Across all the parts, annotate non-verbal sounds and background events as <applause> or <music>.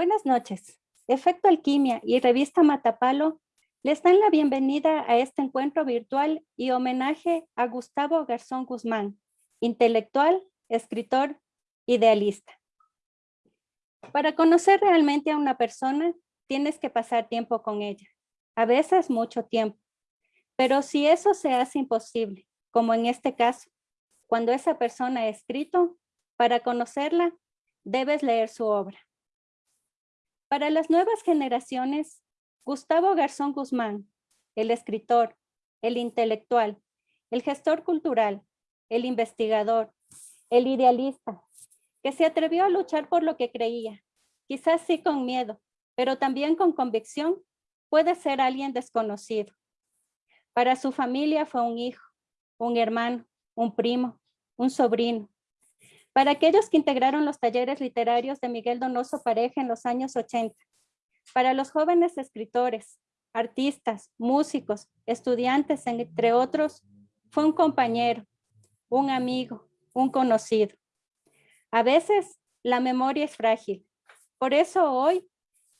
Buenas noches. Efecto Alquimia y Revista Matapalo les dan la bienvenida a este encuentro virtual y homenaje a Gustavo Garzón Guzmán, intelectual, escritor, idealista. Para conocer realmente a una persona, tienes que pasar tiempo con ella, a veces mucho tiempo. Pero si eso se hace imposible, como en este caso, cuando esa persona ha escrito, para conocerla, debes leer su obra. Para las nuevas generaciones, Gustavo Garzón Guzmán, el escritor, el intelectual, el gestor cultural, el investigador, el idealista, que se atrevió a luchar por lo que creía, quizás sí con miedo, pero también con convicción, puede ser alguien desconocido. Para su familia fue un hijo, un hermano, un primo, un sobrino. Para aquellos que integraron los talleres literarios de Miguel Donoso Pareja en los años 80. Para los jóvenes escritores, artistas, músicos, estudiantes, entre otros, fue un compañero, un amigo, un conocido. A veces la memoria es frágil. Por eso hoy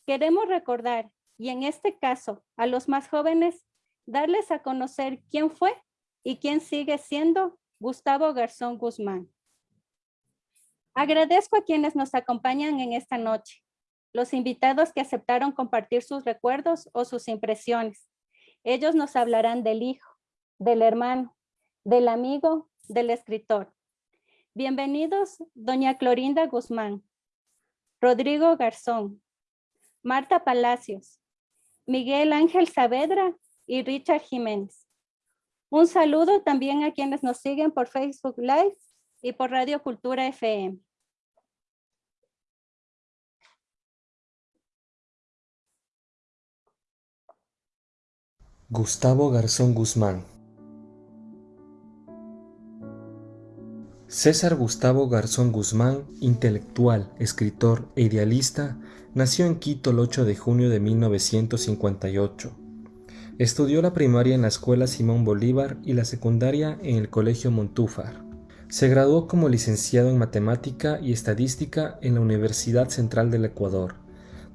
queremos recordar, y en este caso a los más jóvenes, darles a conocer quién fue y quién sigue siendo Gustavo Garzón Guzmán. Agradezco a quienes nos acompañan en esta noche, los invitados que aceptaron compartir sus recuerdos o sus impresiones. Ellos nos hablarán del hijo, del hermano, del amigo, del escritor. Bienvenidos, doña Clorinda Guzmán, Rodrigo Garzón, Marta Palacios, Miguel Ángel Saavedra y Richard Jiménez. Un saludo también a quienes nos siguen por Facebook Live y por Radio Cultura FM. Gustavo Garzón Guzmán César Gustavo Garzón Guzmán, intelectual, escritor e idealista, nació en Quito el 8 de junio de 1958. Estudió la primaria en la Escuela Simón Bolívar y la secundaria en el Colegio Montúfar. Se graduó como licenciado en Matemática y Estadística en la Universidad Central del Ecuador.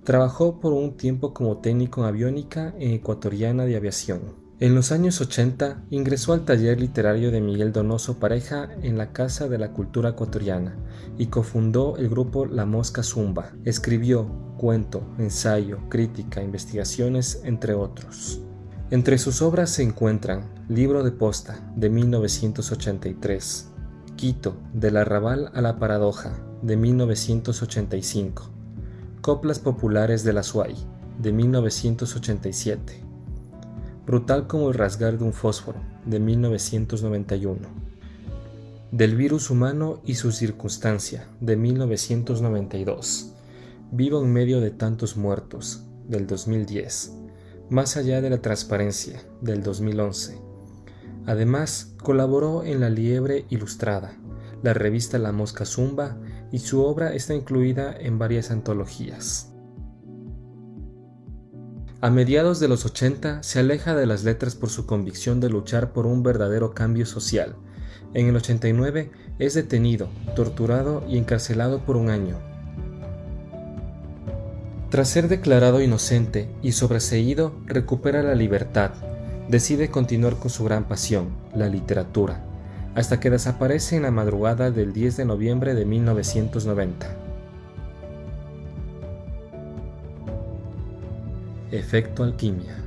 Trabajó por un tiempo como técnico en aviónica en Ecuatoriana de Aviación. En los años 80 ingresó al taller literario de Miguel Donoso Pareja en la Casa de la Cultura Ecuatoriana y cofundó el grupo La Mosca Zumba. Escribió cuento, ensayo, crítica, investigaciones, entre otros. Entre sus obras se encuentran Libro de Posta, de 1983, Quito, del arrabal a la paradoja, de 1985, Coplas Populares de la Suay, de 1987, Brutal como el rasgar de un fósforo, de 1991. Del virus humano y su circunstancia, de 1992. Vivo en medio de tantos muertos, del 2010. Más allá de la transparencia, del 2011. Además, colaboró en La Liebre Ilustrada, la revista La Mosca Zumba, y su obra está incluida en varias antologías. A mediados de los 80 se aleja de las letras por su convicción de luchar por un verdadero cambio social. En el 89 es detenido, torturado y encarcelado por un año. Tras ser declarado inocente y sobreseído, recupera la libertad. Decide continuar con su gran pasión, la literatura, hasta que desaparece en la madrugada del 10 de noviembre de 1990. Efecto alquimia.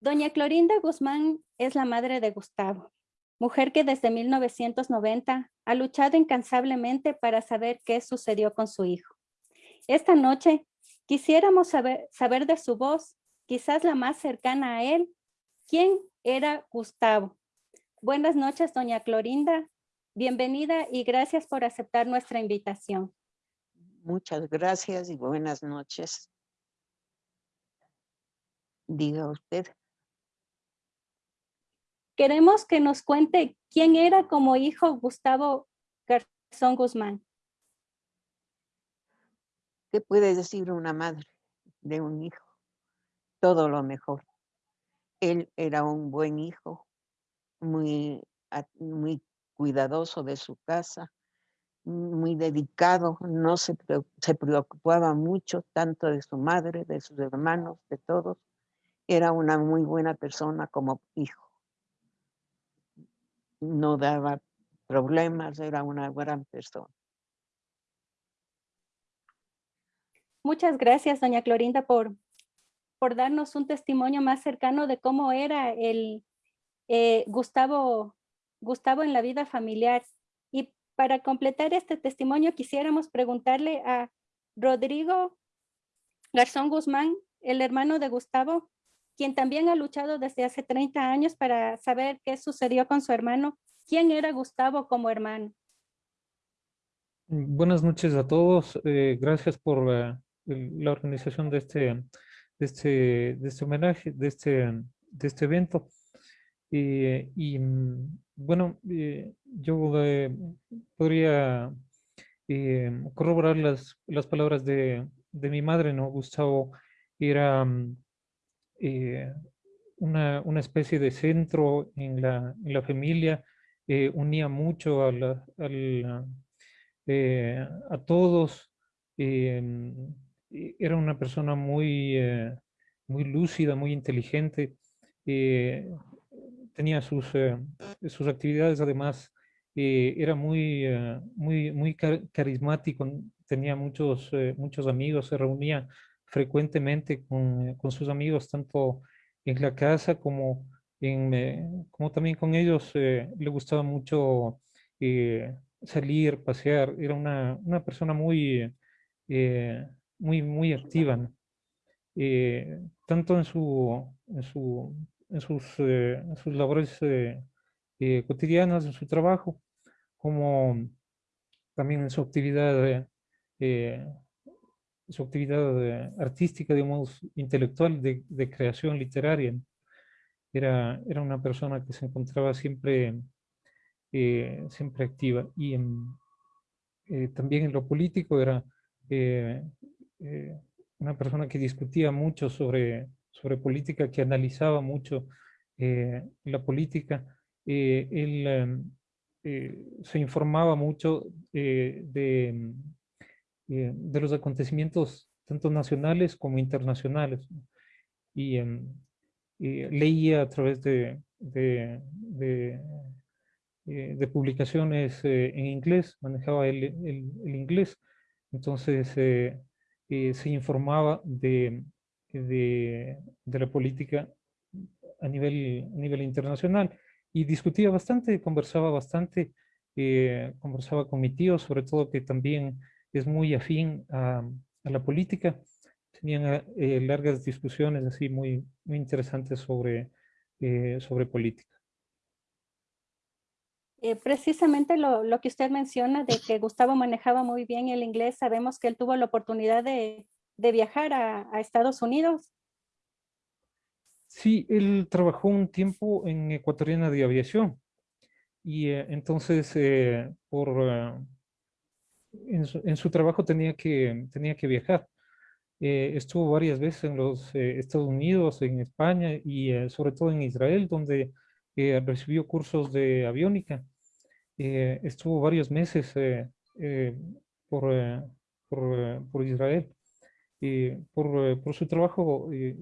Doña Clorinda Guzmán es la madre de Gustavo, mujer que desde 1990 ha luchado incansablemente para saber qué sucedió con su hijo. Esta noche quisiéramos saber, saber de su voz, quizás la más cercana a él, quién era Gustavo. Buenas noches, doña Clorinda. Bienvenida y gracias por aceptar nuestra invitación. Muchas gracias y buenas noches. Diga usted. Queremos que nos cuente quién era como hijo Gustavo Garzón Guzmán. ¿Qué puede decir una madre de un hijo? Todo lo mejor. Él era un buen hijo, muy, cuidadoso de su casa, muy dedicado, no se, se preocupaba mucho tanto de su madre, de sus hermanos, de todos. Era una muy buena persona como hijo. No daba problemas, era una gran persona. Muchas gracias, doña Clorinda, por, por darnos un testimonio más cercano de cómo era el eh, Gustavo, Gustavo en la vida familiar. Y para completar este testimonio quisiéramos preguntarle a Rodrigo Garzón Guzmán, el hermano de Gustavo, quien también ha luchado desde hace 30 años para saber qué sucedió con su hermano. ¿Quién era Gustavo como hermano? Buenas noches a todos. Eh, gracias por la organización de este, de este, de este homenaje, de este, de este evento. Eh, y mm, bueno, eh, yo eh, podría corroborar las, las palabras de, de, mi madre, ¿no? Gustavo era mm, una, una, especie de centro en la, en la familia, unía mucho a, la, a todos, era una persona muy, muy lúcida, muy inteligente, tenía sus, eh, sus actividades, además eh, era muy, eh, muy, muy carismático, tenía muchos, muchos amigos, se reunía frecuentemente con, con, sus amigos, tanto en la casa como, en, como también con ellos. le gustaba mucho salir, pasear, era una, una persona muy, muy, muy activa, tanto en su, en su en sus, eh, sus labores eh, eh, cotidianas, en su trabajo, como también en su actividad, su actividad artística, digamos, intelectual, de, de, creación literaria. Era, era una persona que se encontraba siempre, siempre activa. Y también en lo político era una persona que discutía mucho sobre sobre política, que analizaba mucho eh, la política. Eh, él eh, se informaba mucho de, de los acontecimientos tanto nacionales como internacionales. Y, em, leía a través de, de, de, publicaciones en inglés, manejaba el, el, el inglés, entonces se informaba de, de, la política a nivel, a nivel internacional y discutía bastante, conversaba bastante, eh, conversaba con mi tío, sobre todo que también es muy afín a, la política. Tenían eh, largas discusiones así muy, muy interesantes sobre, eh, sobre política. Precisamente lo, lo, que usted menciona de que Gustavo manejaba muy bien el inglés, sabemos que él tuvo la oportunidad de, de viajar a, Estados Unidos? Sí, él trabajó un tiempo en Ecuatoriana de Aviación y eh, entonces eh, por, eh, en, su, trabajo tenía que, tenía que viajar. estuvo varias veces en los Estados Unidos, en España y sobre todo en Israel, donde recibió cursos de aviónica. Estuvo varios meses por, por, por Israel por, eh, por, su trabajo eh,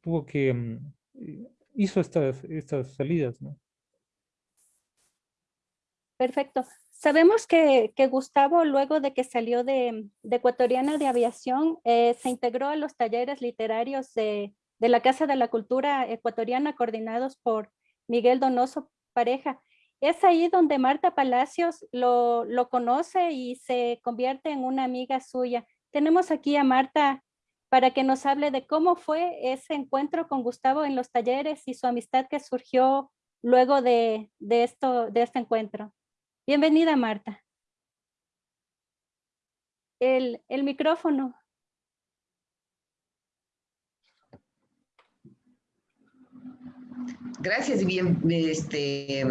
tuvo que, mm, eh, hizo estas, estas salidas. ¿no? Perfecto. Sabemos que, que, Gustavo, luego de que salió de, de Ecuatoriana de Aviación, se integró a los talleres literarios de, de, la Casa de la Cultura Ecuatoriana, coordinados por Miguel Donoso Pareja. Es ahí donde Marta Palacios lo, lo conoce y se convierte en una amiga suya tenemos aquí a Marta para que nos hable de cómo fue ese encuentro con Gustavo en los talleres y su amistad que surgió luego de, esto, de este encuentro. Bienvenida, Marta. El, el micrófono. Gracias bien, este,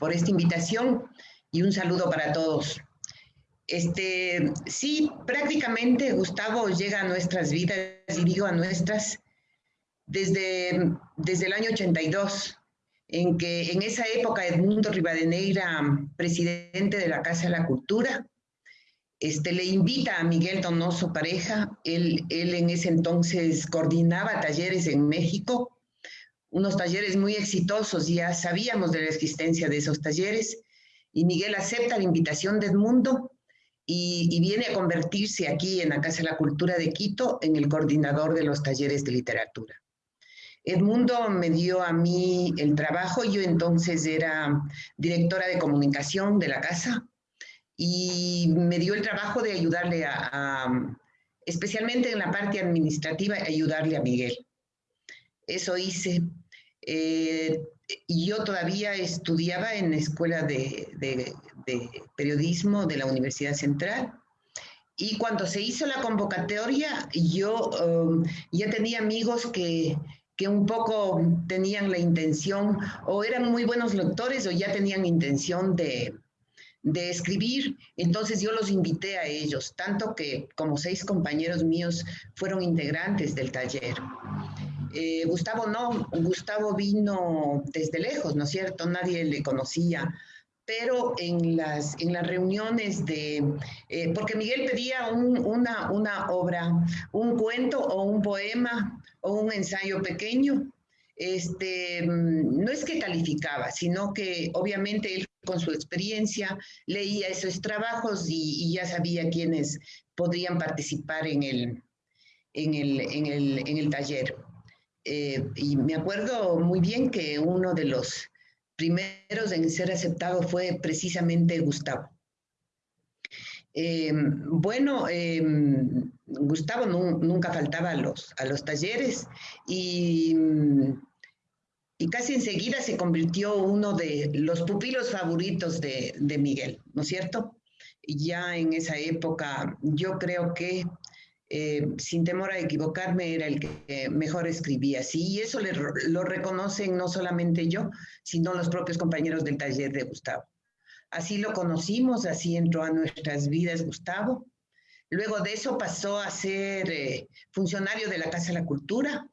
por esta invitación y un saludo para todos. Este, sí, prácticamente Gustavo llega a nuestras vidas, y digo a nuestras, desde, desde el año 82. en que en esa época Edmundo Rivadeneira, presidente de la Casa de la Cultura, este, le invita a Miguel Donoso Pareja, él, él en ese entonces coordinaba talleres en México, unos talleres muy exitosos, ya sabíamos de la existencia de esos talleres, y Miguel acepta la invitación de Edmundo y, viene a convertirse aquí en la Casa de la Cultura de Quito en el coordinador de los talleres de literatura. Edmundo me dio a mí el trabajo, yo entonces era directora de comunicación de la casa y me dio el trabajo de ayudarle a, especialmente en la parte administrativa, ayudarle a Miguel. Eso hice. Eh, yo todavía estudiaba en la escuela de, periodismo de la Universidad Central y cuando se hizo la convocatoria, yo um, ya tenía amigos que, que un poco tenían la intención o eran muy buenos lectores o ya tenían intención de, de escribir. Entonces yo los invité a ellos, tanto que como seis compañeros míos fueron integrantes del taller. Eh, Gustavo no, Gustavo vino desde lejos, ¿no es cierto? Nadie le conocía, pero en las, en las reuniones de, eh, porque Miguel pedía una, una obra, un cuento o un poema o un ensayo pequeño, este, mm, no es que calificaba, sino que obviamente él con su experiencia leía esos trabajos y, ya sabía quiénes podrían participar en el, en el, en el, en el taller. Eh, y me acuerdo muy bien que uno de los primeros en ser aceptado fue precisamente Gustavo. Eh, bueno, eh, Gustavo nunca faltaba a los, a los talleres y, y, casi enseguida se convirtió uno de los pupilos favoritos de, de Miguel, ¿no es cierto? Ya en esa época yo creo que eh, sin temor a equivocarme, era el que mejor escribía. Sí, y eso lo reconocen no solamente yo, sino los propios compañeros del taller de Gustavo. Así lo conocimos, así entró a nuestras vidas Gustavo. Luego de eso pasó a ser eh, funcionario de la Casa de la Cultura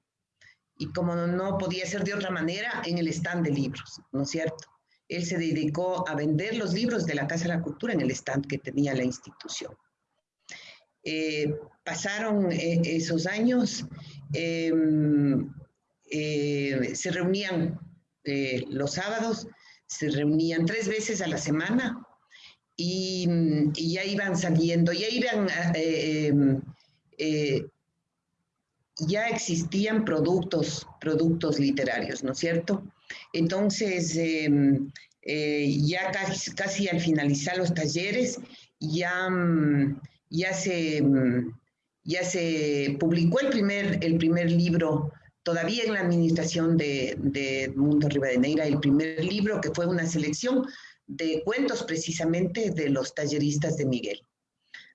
y como no podía ser de otra manera, en el stand de libros, ¿no es cierto? Él se dedicó a vender los libros de la Casa de la Cultura en el stand que tenía la institución. Eh, pasaron eh, esos años, em, eh, se reunían los sábados, se reunían tres veces a la semana y, ya iban saliendo, ya iban, em, ya existían productos, productos literarios, ¿no es cierto? Entonces, em, ya casi, casi, al finalizar los talleres, ya mm, ya se, mm, ya se publicó el primer, el primer libro, todavía en la administración de, de Mundo Rivadeneira, el primer libro que fue una selección de cuentos precisamente de los talleristas de Miguel.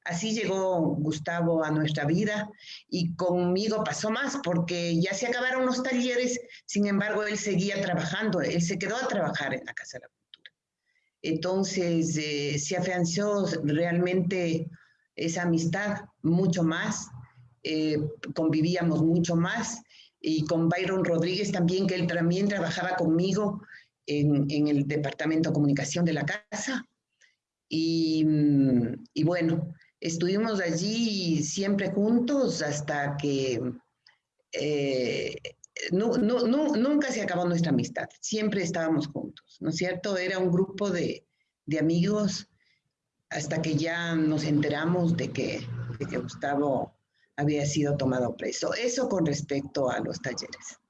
Así llegó Gustavo a nuestra vida y conmigo pasó más porque ya se acabaron los talleres, sin embargo él seguía trabajando, él se quedó a trabajar en la Casa de la Cultura. Entonces eh, se afianzó realmente esa amistad mucho más, eh, convivíamos mucho más, y con Byron Rodríguez también, que él también trabajaba conmigo en, el Departamento de Comunicación de la Casa. Y, mm, y, bueno, estuvimos allí siempre juntos hasta que eh, nunca se acabó nuestra amistad, siempre estábamos juntos, ¿no es cierto? Era un grupo de, de amigos hasta que ya nos enteramos de que, Gustavo había sido tomado preso. Eso con respecto a los talleres.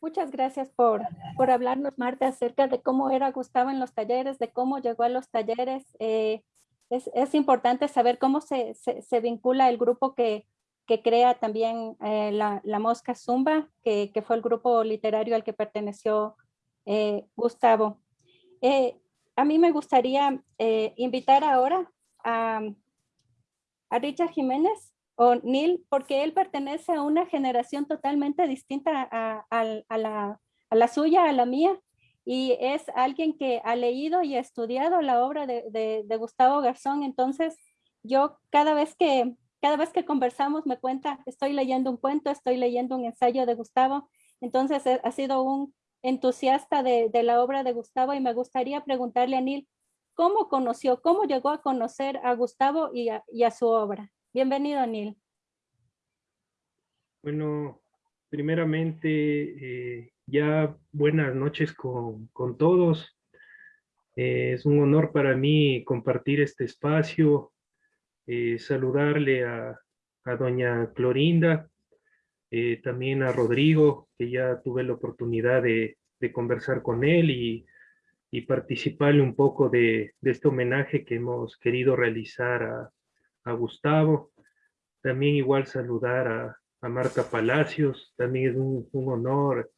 Muchas gracias por, por hablarnos, Marta, acerca de cómo era Gustavo en los talleres, de cómo llegó a los talleres. Eh, es, es, importante saber cómo se, se, vincula el grupo que, que crea también eh, la, la, Mosca Zumba, que, que, fue el grupo literario al que perteneció eh, Gustavo a mí me gustaría eh, invitar ahora a, Richard Jiménez o Neil, porque él pertenece a una generación totalmente distinta a, la, suya, a la mía, y es alguien que ha leído y ha estudiado la obra de, Gustavo Garzón. Entonces, yo cada vez que cada vez que conversamos me cuenta, estoy leyendo un cuento, estoy leyendo un ensayo de Gustavo. Entonces, ha sido un entusiasta de, la obra de Gustavo y me gustaría preguntarle a Neil, ¿cómo conoció, cómo llegó a conocer a Gustavo y a, y a su obra? Bienvenido, Neil. Bueno, primeramente, eh, ya buenas noches con, con todos. Eh, es un honor para mí compartir este espacio, eh, saludarle a, a, doña Clorinda, eh, también a Rodrigo, que ya tuve la oportunidad de, conversar con él y, y, participarle un poco de, este homenaje que hemos querido realizar a, Gustavo. También igual saludar a, a Marta Palacios, también es un, honor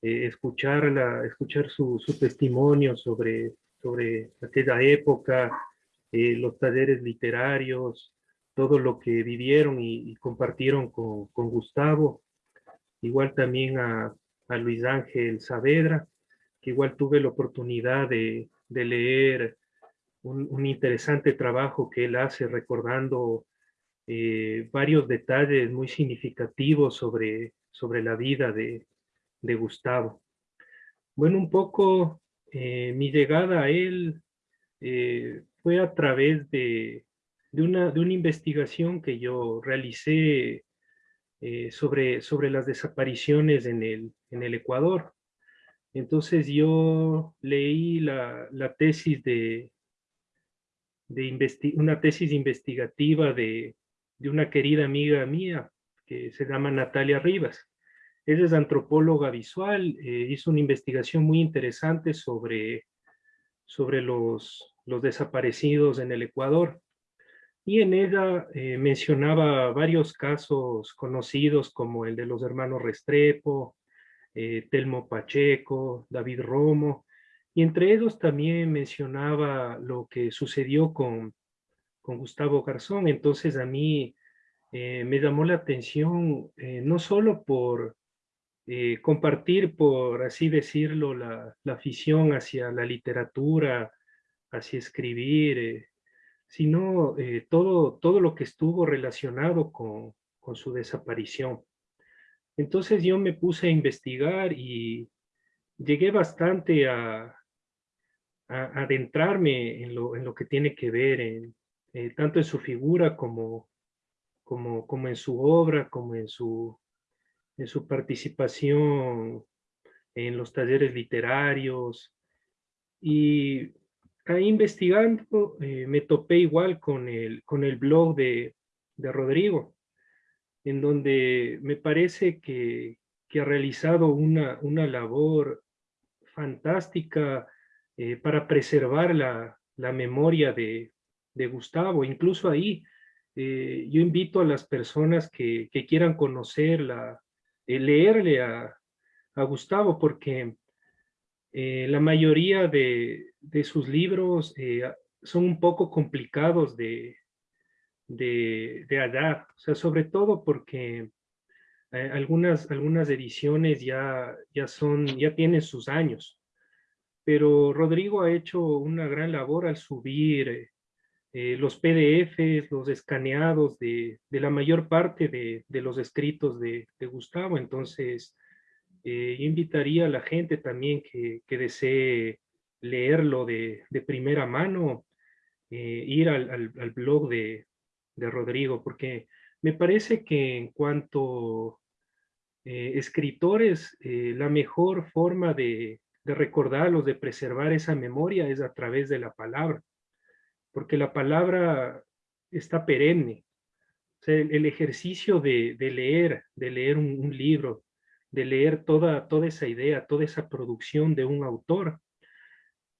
eh, escucharla, escuchar su, su, testimonio sobre, sobre aquella época, eh, los talleres literarios, todo lo que vivieron y, compartieron con, con, Gustavo. Igual también a, Luis Ángel Saavedra, que igual tuve la oportunidad de, de leer un, un, interesante trabajo que él hace recordando eh, varios detalles muy significativos sobre, sobre la vida de, de Gustavo. Bueno, un poco eh, mi llegada a él eh, fue a través de, de, una, de, una, investigación que yo realicé eh, sobre, sobre las desapariciones en el, en el Ecuador. Entonces yo leí la, la tesis de, de una tesis investigativa de, de una querida amiga mía que se llama Natalia Rivas. Ella es antropóloga visual, eh, hizo una investigación muy interesante sobre, sobre los, los desaparecidos en el Ecuador. Y en ella eh, mencionaba varios casos conocidos como el de los hermanos Restrepo, eh, Telmo Pacheco, David Romo, y entre ellos también mencionaba lo que sucedió con, con Gustavo Garzón. Entonces a mí eh, me llamó la atención no solo por compartir, por así decirlo, la, la, afición hacia la literatura, hacia escribir, sino eh, todo, todo lo que estuvo relacionado con, con su desaparición. Entonces yo me puse a investigar y llegué bastante a, a adentrarme en lo, en lo, que tiene que ver en, eh, tanto en su figura como, como, como en su obra, como en su, en su participación en los talleres literarios. Y ahí investigando eh, me topé igual con el, con el blog de, de Rodrigo, en donde me parece que, que ha realizado una, una labor fantástica eh, para preservar la, la memoria de, de Gustavo. Incluso ahí eh, yo invito a las personas que, que quieran conocerla, eh, leerle a, a, Gustavo, porque eh, la mayoría de, sus libros eh, son un poco complicados de, de, de o sea, sobre todo porque eh, algunas, algunas ediciones ya, ya, son, ya tienen sus años, pero Rodrigo ha hecho una gran labor al subir los PDFs, los escaneados de, de la mayor parte de, de los escritos de, Gustavo. Entonces, eh, invitaría a la gente también que, desee leerlo de, primera mano, eh, ir al, blog de, Rodrigo, porque me parece que en cuanto eh, escritores, la mejor forma de, recordarlos, de preservar esa memoria es a través de la palabra porque la palabra está perenne. O sea, el, ejercicio de, leer, de leer un, libro, de leer toda, toda esa idea, toda esa producción de un autor,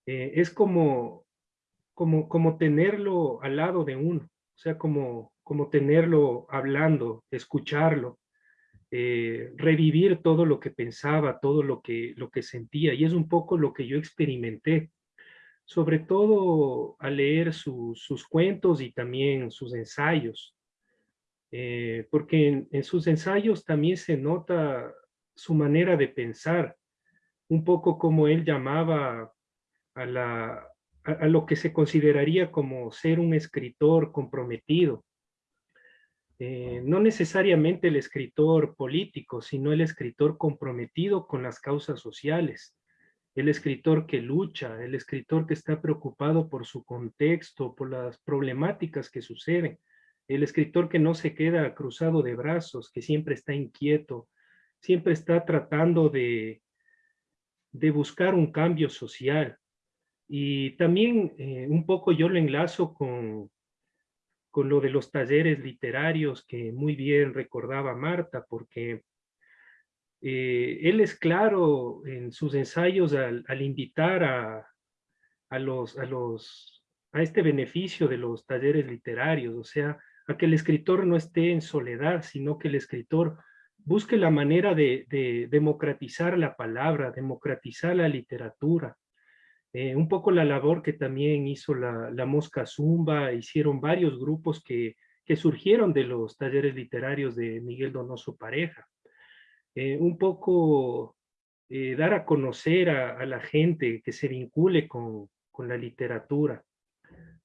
eh, es como, como, como tenerlo al lado de uno, o sea, como, como tenerlo hablando, escucharlo, eh, revivir todo lo que pensaba, todo lo que, lo que sentía, y es un poco lo que yo experimenté sobre todo al leer su, sus cuentos y también sus ensayos, eh, porque en, en, sus ensayos también se nota su manera de pensar, un poco como él llamaba a, la, a, lo que se consideraría como ser un escritor comprometido. eh, no necesariamente el escritor político, sino el escritor comprometido con las causas sociales, el escritor que lucha, el escritor que está preocupado por su contexto, por las problemáticas que suceden, el escritor que no se queda cruzado de brazos, que siempre está inquieto, siempre está tratando de, de buscar un cambio social. Y también eh, un poco yo lo enlazo con, con lo de los talleres literarios que muy bien recordaba Marta, porque eh, él es claro en sus ensayos al, invitar a, a, los, a, los, a este beneficio de los talleres literarios, o sea, a que el escritor no esté en soledad, sino que el escritor busque la manera de, democratizar la palabra, democratizar la literatura. Eh, un poco la labor que también hizo la, Mosca Zumba, hicieron varios grupos que, surgieron de los talleres literarios de Miguel Donoso Pareja. Eh, un poco eh, dar a conocer a, la gente que se vincule con, con la literatura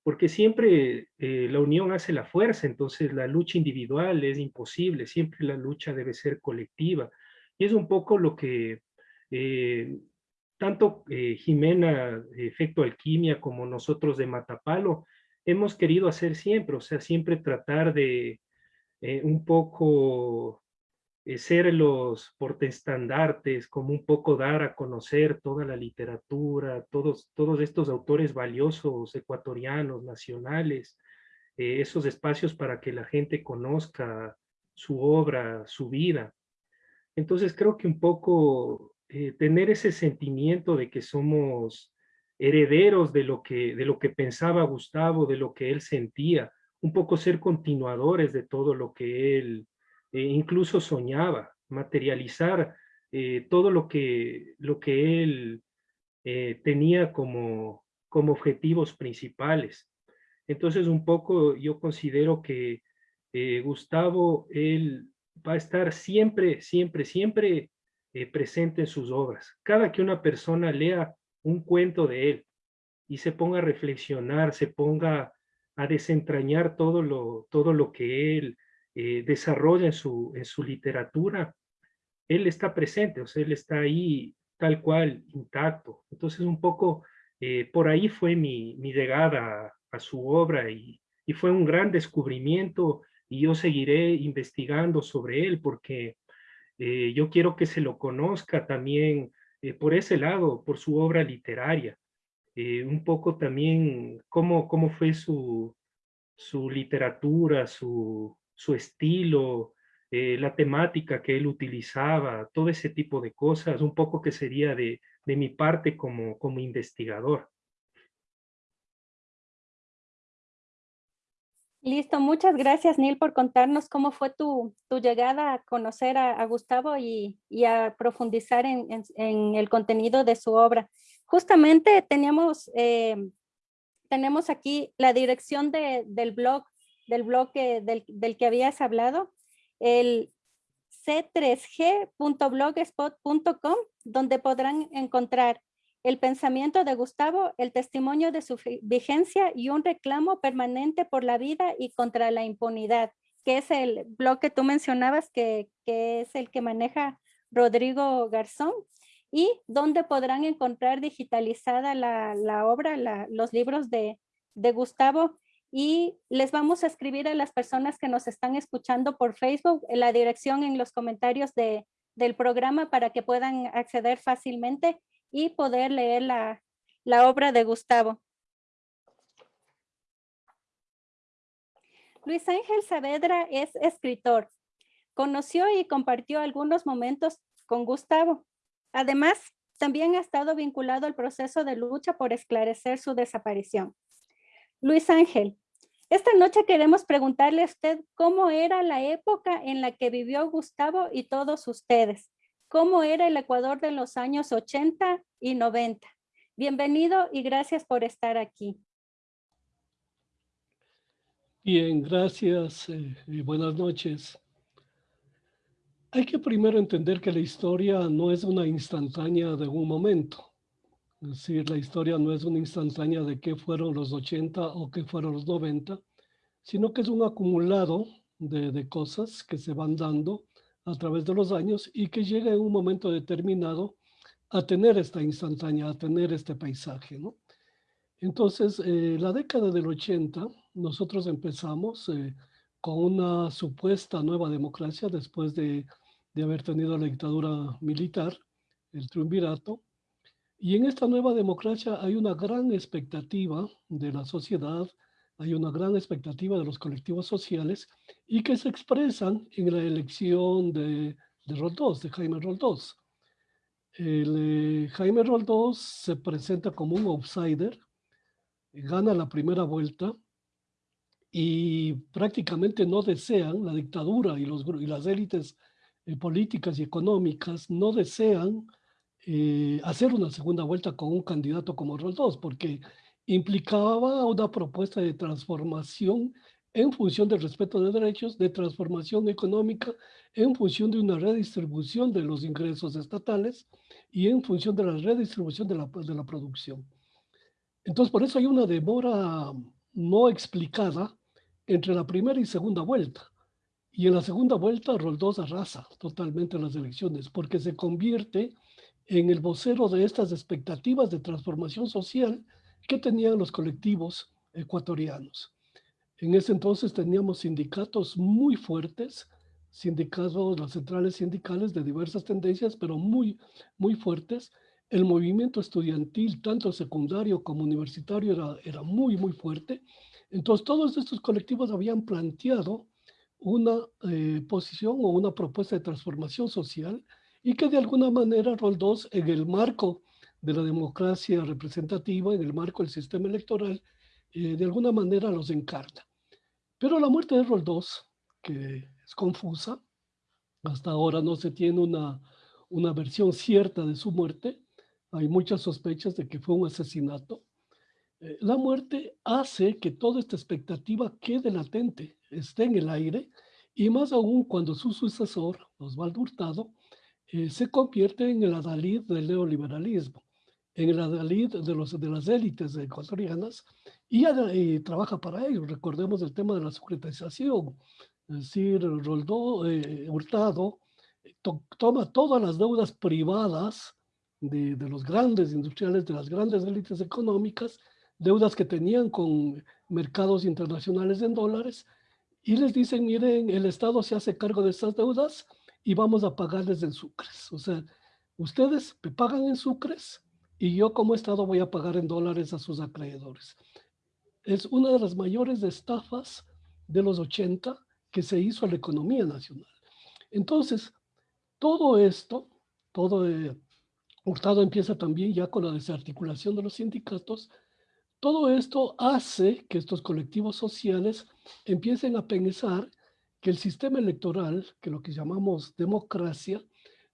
porque siempre eh, la unión hace la fuerza, entonces la lucha individual es imposible, siempre la lucha debe ser colectiva. Y es un poco lo que eh, tanto eh, Jimena, Efecto Alquimia, como nosotros de Matapalo, hemos querido hacer siempre, o sea, siempre tratar de un poco eh, ser los portestandartes, como un poco dar a conocer toda la literatura, todos, todos estos autores valiosos, ecuatorianos, nacionales, eh, esos espacios para que la gente conozca su obra, su vida. Entonces creo que un poco eh, tener ese sentimiento de que somos herederos de lo, que, de lo que pensaba Gustavo, de lo que él sentía, un poco ser continuadores de todo lo que él eh, incluso soñaba, materializar eh, todo lo que, lo que él eh, tenía como, como objetivos principales. Entonces un poco yo considero que Gustavo, él va a estar siempre, siempre, siempre presente en sus obras. Cada que una persona lea un cuento de él y se ponga a reflexionar, se ponga a desentrañar todo lo, todo lo que él eh, desarrolla en su, en su literatura, él está presente, o sea, él está ahí tal cual, intacto. Entonces un poco eh, por ahí fue mi, mi llegada a, su obra y, y, fue un gran descubrimiento y yo seguiré investigando sobre él porque eh, yo quiero que se lo conozca también por ese lado, por su obra literaria. un poco también cómo, cómo fue su, su literatura, su, su estilo, eh, la temática que él utilizaba, todo ese tipo de cosas, un poco que sería de, mi parte como, como investigador. Listo, muchas gracias Neil por contarnos cómo fue tu, llegada a conocer a, Gustavo y, a profundizar en, el contenido de su obra. Justamente teníamos, eh, tenemos aquí la dirección del blog del bloque del, del que habías hablado, el c3g.blogspot.com, donde podrán encontrar el pensamiento de Gustavo, el testimonio de su vigencia y un reclamo permanente por la vida y contra la impunidad, que es el blog que tú mencionabas, que, que es el que maneja Rodrigo Garzón, y donde podrán encontrar digitalizada la, la obra, la, los libros de, de Gustavo y les vamos a escribir a las personas que nos están escuchando por Facebook la dirección en los comentarios de, del programa para que puedan acceder fácilmente y poder leer la, la obra de Gustavo. Luis Ángel Saavedra es escritor. Conoció y compartió algunos momentos con Gustavo. Además, también ha estado vinculado al proceso de lucha por esclarecer su desaparición. Luis Ángel, esta noche queremos preguntarle a usted cómo era la época en la que vivió Gustavo y todos ustedes. ¿Cómo era el Ecuador de los años 80 y 90? Bienvenido y gracias por estar aquí. Bien, gracias y eh, buenas noches. Hay que primero entender que la historia no es una instantánea de un momento. Es decir, la historia no es una instantánea de qué fueron los 80 o qué fueron los 90, sino que es un acumulado de, de cosas que se van dando a través de los años y que llega en un momento determinado a tener esta instantánea, a tener este paisaje, ¿no? Entonces, eh, la década del 80, nosotros empezamos eh, con una supuesta nueva democracia después de, de, haber tenido la dictadura militar, el triunvirato, y en esta nueva democracia hay una gran expectativa de la sociedad, hay una gran expectativa de los colectivos sociales y que se expresan en la elección de, de Roldós, de Jaime Roldós. El, eh, Jaime Roldós se presenta como un outsider, gana la primera vuelta y prácticamente no desean, la dictadura y, los, y las élites eh, políticas y económicas no desean eh, hacer una segunda vuelta con un candidato como Roldós, porque implicaba una propuesta de transformación en función del respeto de derechos, de transformación económica, en función de una redistribución de los ingresos estatales y en función de la redistribución de la, de la producción. Entonces, por eso hay una demora no explicada entre la primera y segunda vuelta. Y en la segunda vuelta, Roldós arrasa totalmente las elecciones porque se convierte en el vocero de estas expectativas de transformación social que tenían los colectivos ecuatorianos. En ese entonces teníamos sindicatos muy fuertes, sindicatos, las centrales sindicales de diversas tendencias, pero muy, muy fuertes. El movimiento estudiantil, tanto secundario como universitario, era, era muy, muy fuerte. Entonces, todos estos colectivos habían planteado una eh, posición o una propuesta de transformación social y que de alguna manera Roldós, en el marco de la democracia representativa, en el marco del sistema electoral, eh, de alguna manera los encarna. Pero la muerte de Roldós, que es confusa, hasta ahora no se tiene una, una versión cierta de su muerte, hay muchas sospechas de que fue un asesinato. Eh, la muerte hace que toda esta expectativa quede latente, esté en el aire, y más aún cuando su sucesor, Osvaldo Hurtado, eh, se convierte en el adalid del neoliberalismo, en el adalid de, los, de las élites ecuatorianas y, trabaja para ello. Recordemos el tema de la securitización, es decir, Roldó, eh, Hurtado toma todas las deudas privadas de, de, los grandes industriales, de las grandes élites económicas, deudas que tenían con mercados internacionales en dólares, y les dicen, miren, el Estado se hace cargo de estas deudas, y vamos a pagarles en sucres. O sea, ustedes me pagan en sucres y yo como Estado voy a pagar en dólares a sus acreedores. Es una de las mayores estafas de los 80 que se hizo a la economía nacional. Entonces, todo esto, todo eh, Hurtado empieza también ya con la desarticulación de los sindicatos, todo esto hace que estos colectivos sociales empiecen a pensar que el sistema electoral, que lo que llamamos democracia,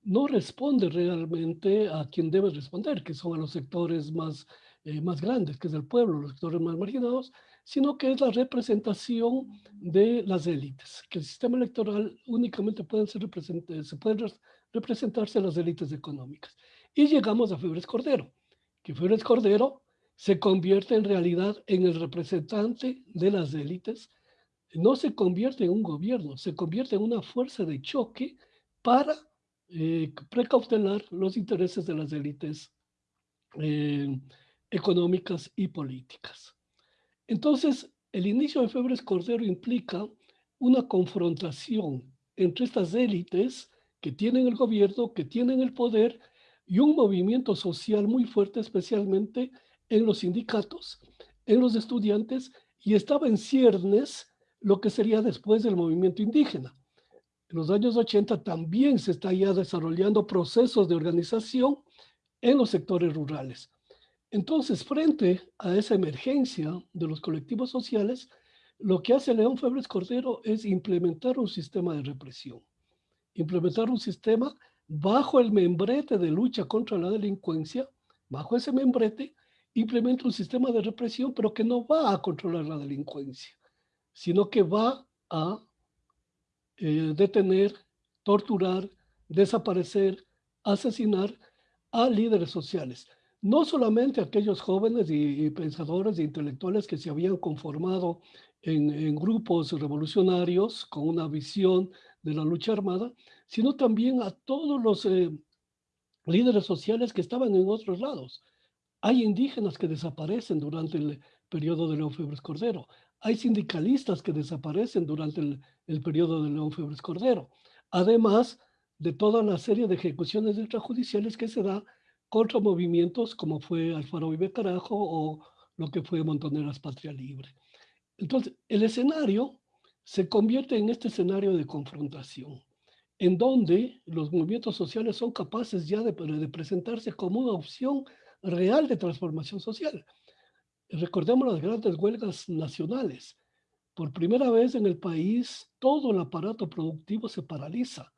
no responde realmente a quien debe responder, que son a los sectores más, eh, más grandes, que es el pueblo, los sectores más marginados, sino que es la representación de las élites, que el sistema electoral únicamente puede ser se pueden representarse las élites económicas. Y llegamos a Febres Cordero, que Febres Cordero se convierte en realidad en el representante de las élites, no se convierte en un gobierno, se convierte en una fuerza de choque para eh, precautelar los intereses de las élites eh, económicas y políticas. Entonces, el inicio de Febres Cordero implica una confrontación entre estas élites que tienen el gobierno, que tienen el poder, y un movimiento social muy fuerte, especialmente en los sindicatos, en los estudiantes, y estaba en ciernes lo que sería después del movimiento indígena. En los años 80 también se está ya desarrollando procesos de organización en los sectores rurales. Entonces, frente a esa emergencia de los colectivos sociales, lo que hace León Febres Cordero es implementar un sistema de represión, implementar un sistema bajo el membrete de lucha contra la delincuencia, bajo ese membrete, implementa un sistema de represión, pero que no va a controlar la delincuencia, sino que va a eh, detener, torturar, desaparecer, asesinar a líderes sociales. no solamente aquellos jóvenes y, pensadores e intelectuales que se habían conformado en, grupos revolucionarios con una visión de la lucha armada, sino también a todos los eh, líderes sociales que estaban en otros lados. Hay indígenas que desaparecen durante el periodo de León Febres Cordero. Hay sindicalistas que desaparecen durante el, el periodo de León Febres Cordero. Además de toda la serie de ejecuciones extrajudiciales que se da contra movimientos como fue Alfaro y Carajo o lo que fue Montoneras Patria Libre. Entonces, el escenario se convierte en este escenario de confrontación, en donde los movimientos sociales son capaces ya de, de presentarse como una opción real de transformación social. Recordemos las grandes huelgas nacionales. Por primera vez en el país, todo el aparato productivo se paraliza.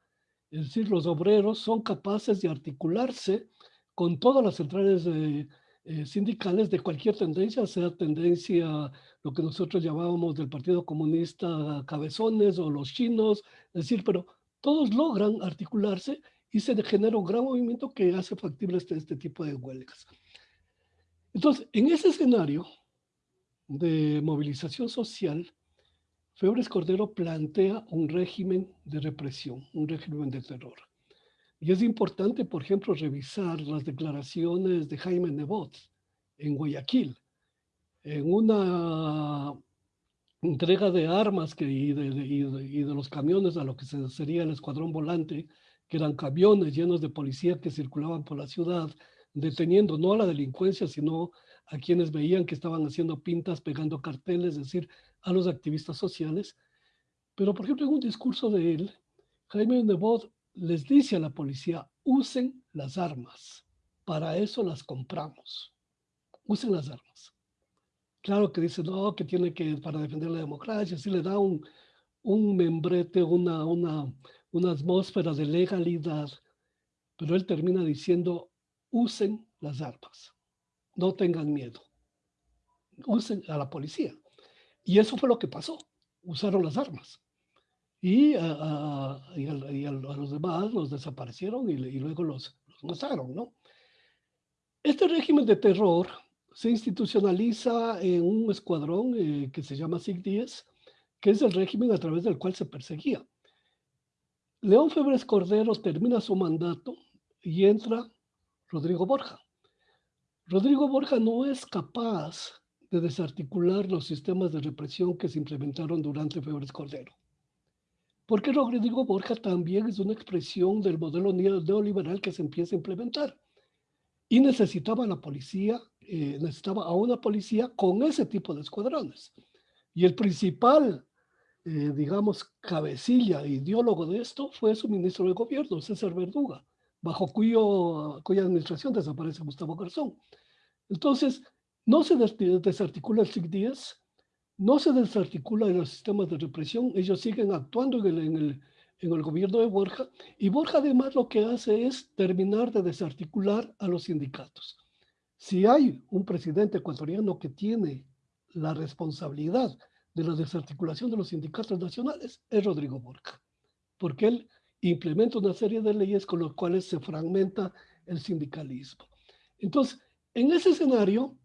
Es decir, los obreros son capaces de articularse con todas las centrales eh, sindicales de cualquier tendencia, sea tendencia, lo que nosotros llamábamos del Partido Comunista cabezones o los chinos, es decir, pero todos logran articularse y se genera un gran movimiento que hace factible este, este tipo de huelgas. Entonces, en ese escenario de movilización social, Febres Cordero plantea un régimen de represión, un régimen de terror. Y es importante, por ejemplo, revisar las declaraciones de Jaime Nebot en Guayaquil, en una entrega de armas que, y, de, y, de, los camiones a lo que sería el escuadrón volante, que eran camiones llenos de policía que circulaban por la ciudad, deteniendo no a la delincuencia, sino a quienes veían que estaban haciendo pintas, pegando carteles, es decir, a los activistas sociales. Pero, por ejemplo, en un discurso de él, Jaime Nebot les dice a la policía, usen las armas, para eso las compramos, usen las armas. Claro que dice, no, que tiene que, para defender la democracia, si le da un, un membrete, una, una, una atmósfera de legalidad, pero él termina diciendo, usen las armas, no tengan miedo, usen a la policía. Y eso fue lo que pasó, usaron las armas y a, y a, los demás los desaparecieron y, y luego los, los, mataron, ¿no? Este régimen de terror se institucionaliza en un escuadrón eh, que se llama SIG-10, que es el régimen a través del cual se perseguía. León Febres Cordero termina su mandato y entra Rodrigo Borja. Rodrigo Borja no es capaz de desarticular los sistemas de represión que se implementaron durante Febres Cordero. Porque Rodrigo Borja también es una expresión del modelo neoliberal que se empieza a implementar. Y necesitaba la policía, eh, necesitaba a una policía con ese tipo de escuadrones. Y el principal, eh, digamos, cabecilla, ideólogo de esto fue su ministro de gobierno, César Verduga, bajo cuyo, cuya administración desaparece Gustavo Garzón. Entonces, no se desarticula el SIC-10, no se desarticula en los sistemas de represión, ellos siguen actuando en el, en, el, en el, gobierno de Borja, y Borja además lo que hace es terminar de desarticular a los sindicatos. Si hay un presidente ecuatoriano que tiene la responsabilidad de la desarticulación de los sindicatos nacionales, es Rodrigo Borja, porque él implementa una serie de leyes con las cuales se fragmenta el sindicalismo. Entonces, en ese escenario,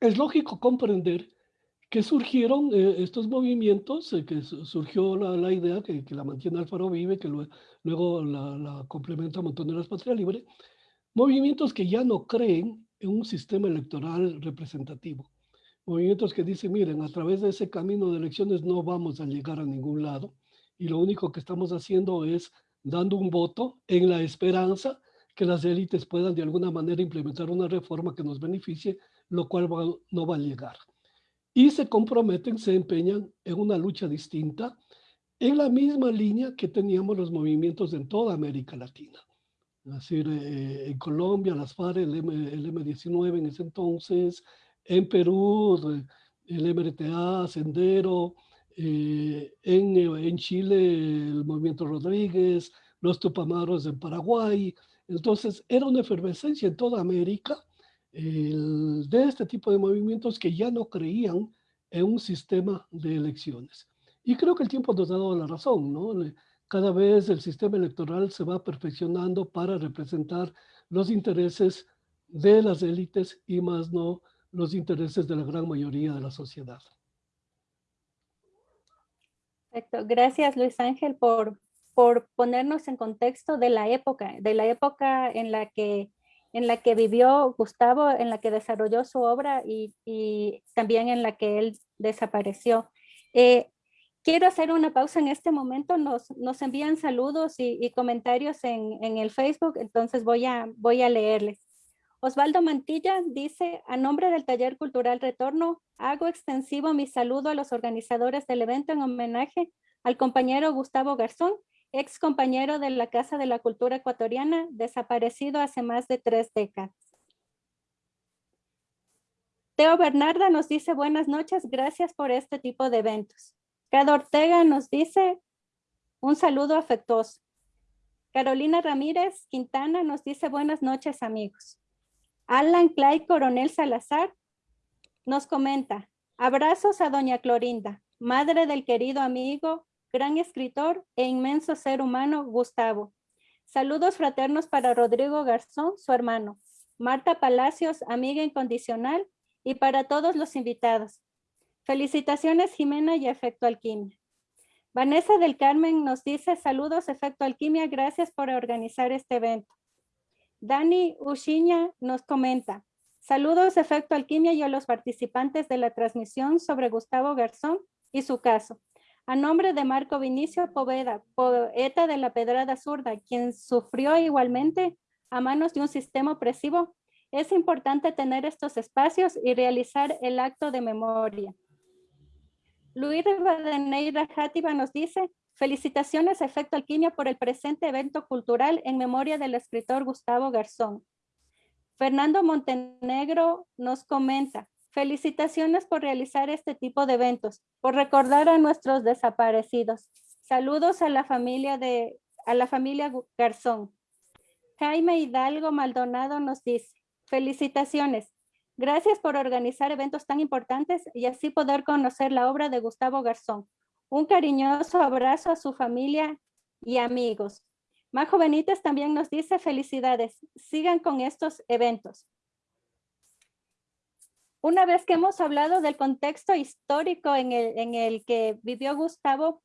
es lógico comprender que surgieron eh, estos movimientos, eh, que surgió la, la idea que, que, la mantiene Alfaro Vive, que luego la, la complementa Montoneras Patria Libre, movimientos que ya no creen en un sistema electoral representativo. Movimientos que dicen, miren, a través de ese camino de elecciones no vamos a llegar a ningún lado y lo único que estamos haciendo es dando un voto en la esperanza que las élites puedan de alguna manera implementar una reforma que nos beneficie, lo cual no va a llegar y se comprometen, se empeñan en una lucha distinta en la misma línea que teníamos los movimientos en toda América Latina. Es decir, eh, en Colombia, las FARC, el, M, 19 en ese entonces, en Perú, el MRTA, Sendero, eh, en, en, Chile, el movimiento Rodríguez, los Tupamaros en Paraguay. Entonces, era una efervescencia en toda América de este tipo de movimientos que ya no creían en un sistema de elecciones. Y creo que el tiempo nos ha dado la razón, ¿no? Cada vez el sistema electoral se va perfeccionando para representar los intereses de las élites y más no los intereses de la gran mayoría de la sociedad. Perfecto. Gracias, Luis Ángel, por, por ponernos en contexto de la época, de la época en la que, en la que vivió Gustavo, en la que desarrolló su obra y, y también en la que él desapareció. Eh, quiero hacer una pausa en este momento. Nos, nos envían saludos y, y comentarios en, en, el Facebook, entonces voy a, voy a leerles. Osvaldo Mantilla dice, a nombre del Taller Cultural Retorno, hago extensivo mi saludo a los organizadores del evento en homenaje al compañero Gustavo Garzón, ex compañero de la Casa de la Cultura Ecuatoriana, desaparecido hace más de tres décadas. Teo Bernarda nos dice buenas noches, gracias por este tipo de eventos. Cado Ortega nos dice un saludo afectuoso. Carolina Ramírez Quintana nos dice buenas noches amigos. Alan Clay Coronel Salazar nos comenta, abrazos a doña Clorinda, madre del querido amigo, gran escritor e inmenso ser humano Gustavo. Saludos fraternos para Rodrigo Garzón, su hermano, Marta Palacios, amiga incondicional, y para todos los invitados. Felicitaciones Jimena y Efecto Alquimia. Vanessa del Carmen nos dice saludos Efecto Alquimia, gracias por organizar este evento. Dani Ushiña nos comenta, saludos Efecto Alquimia y a los participantes de la transmisión sobre Gustavo Garzón y su caso. A nombre de Marco Vinicio Poveda, poeta de la Pedrada Zurda, quien sufrió igualmente a manos de un sistema opresivo, es importante tener estos espacios y realizar el acto de memoria. Luis Rivadeneira Játiva nos dice, Felicitaciones Efecto Alquimia por el presente evento cultural en memoria del escritor Gustavo Garzón. Fernando Montenegro nos comenta, felicitaciones por realizar este tipo de eventos, por recordar a nuestros desaparecidos. Saludos a la familia de a la familia Garzón. Jaime Hidalgo Maldonado nos dice, felicitaciones. Gracias por organizar eventos tan importantes y así poder conocer la obra de Gustavo Garzón. Un cariñoso abrazo a su familia y amigos. Majo Benítez también nos dice felicidades. Sigan con estos eventos. Una vez que hemos hablado del contexto histórico en el, en el que vivió Gustavo,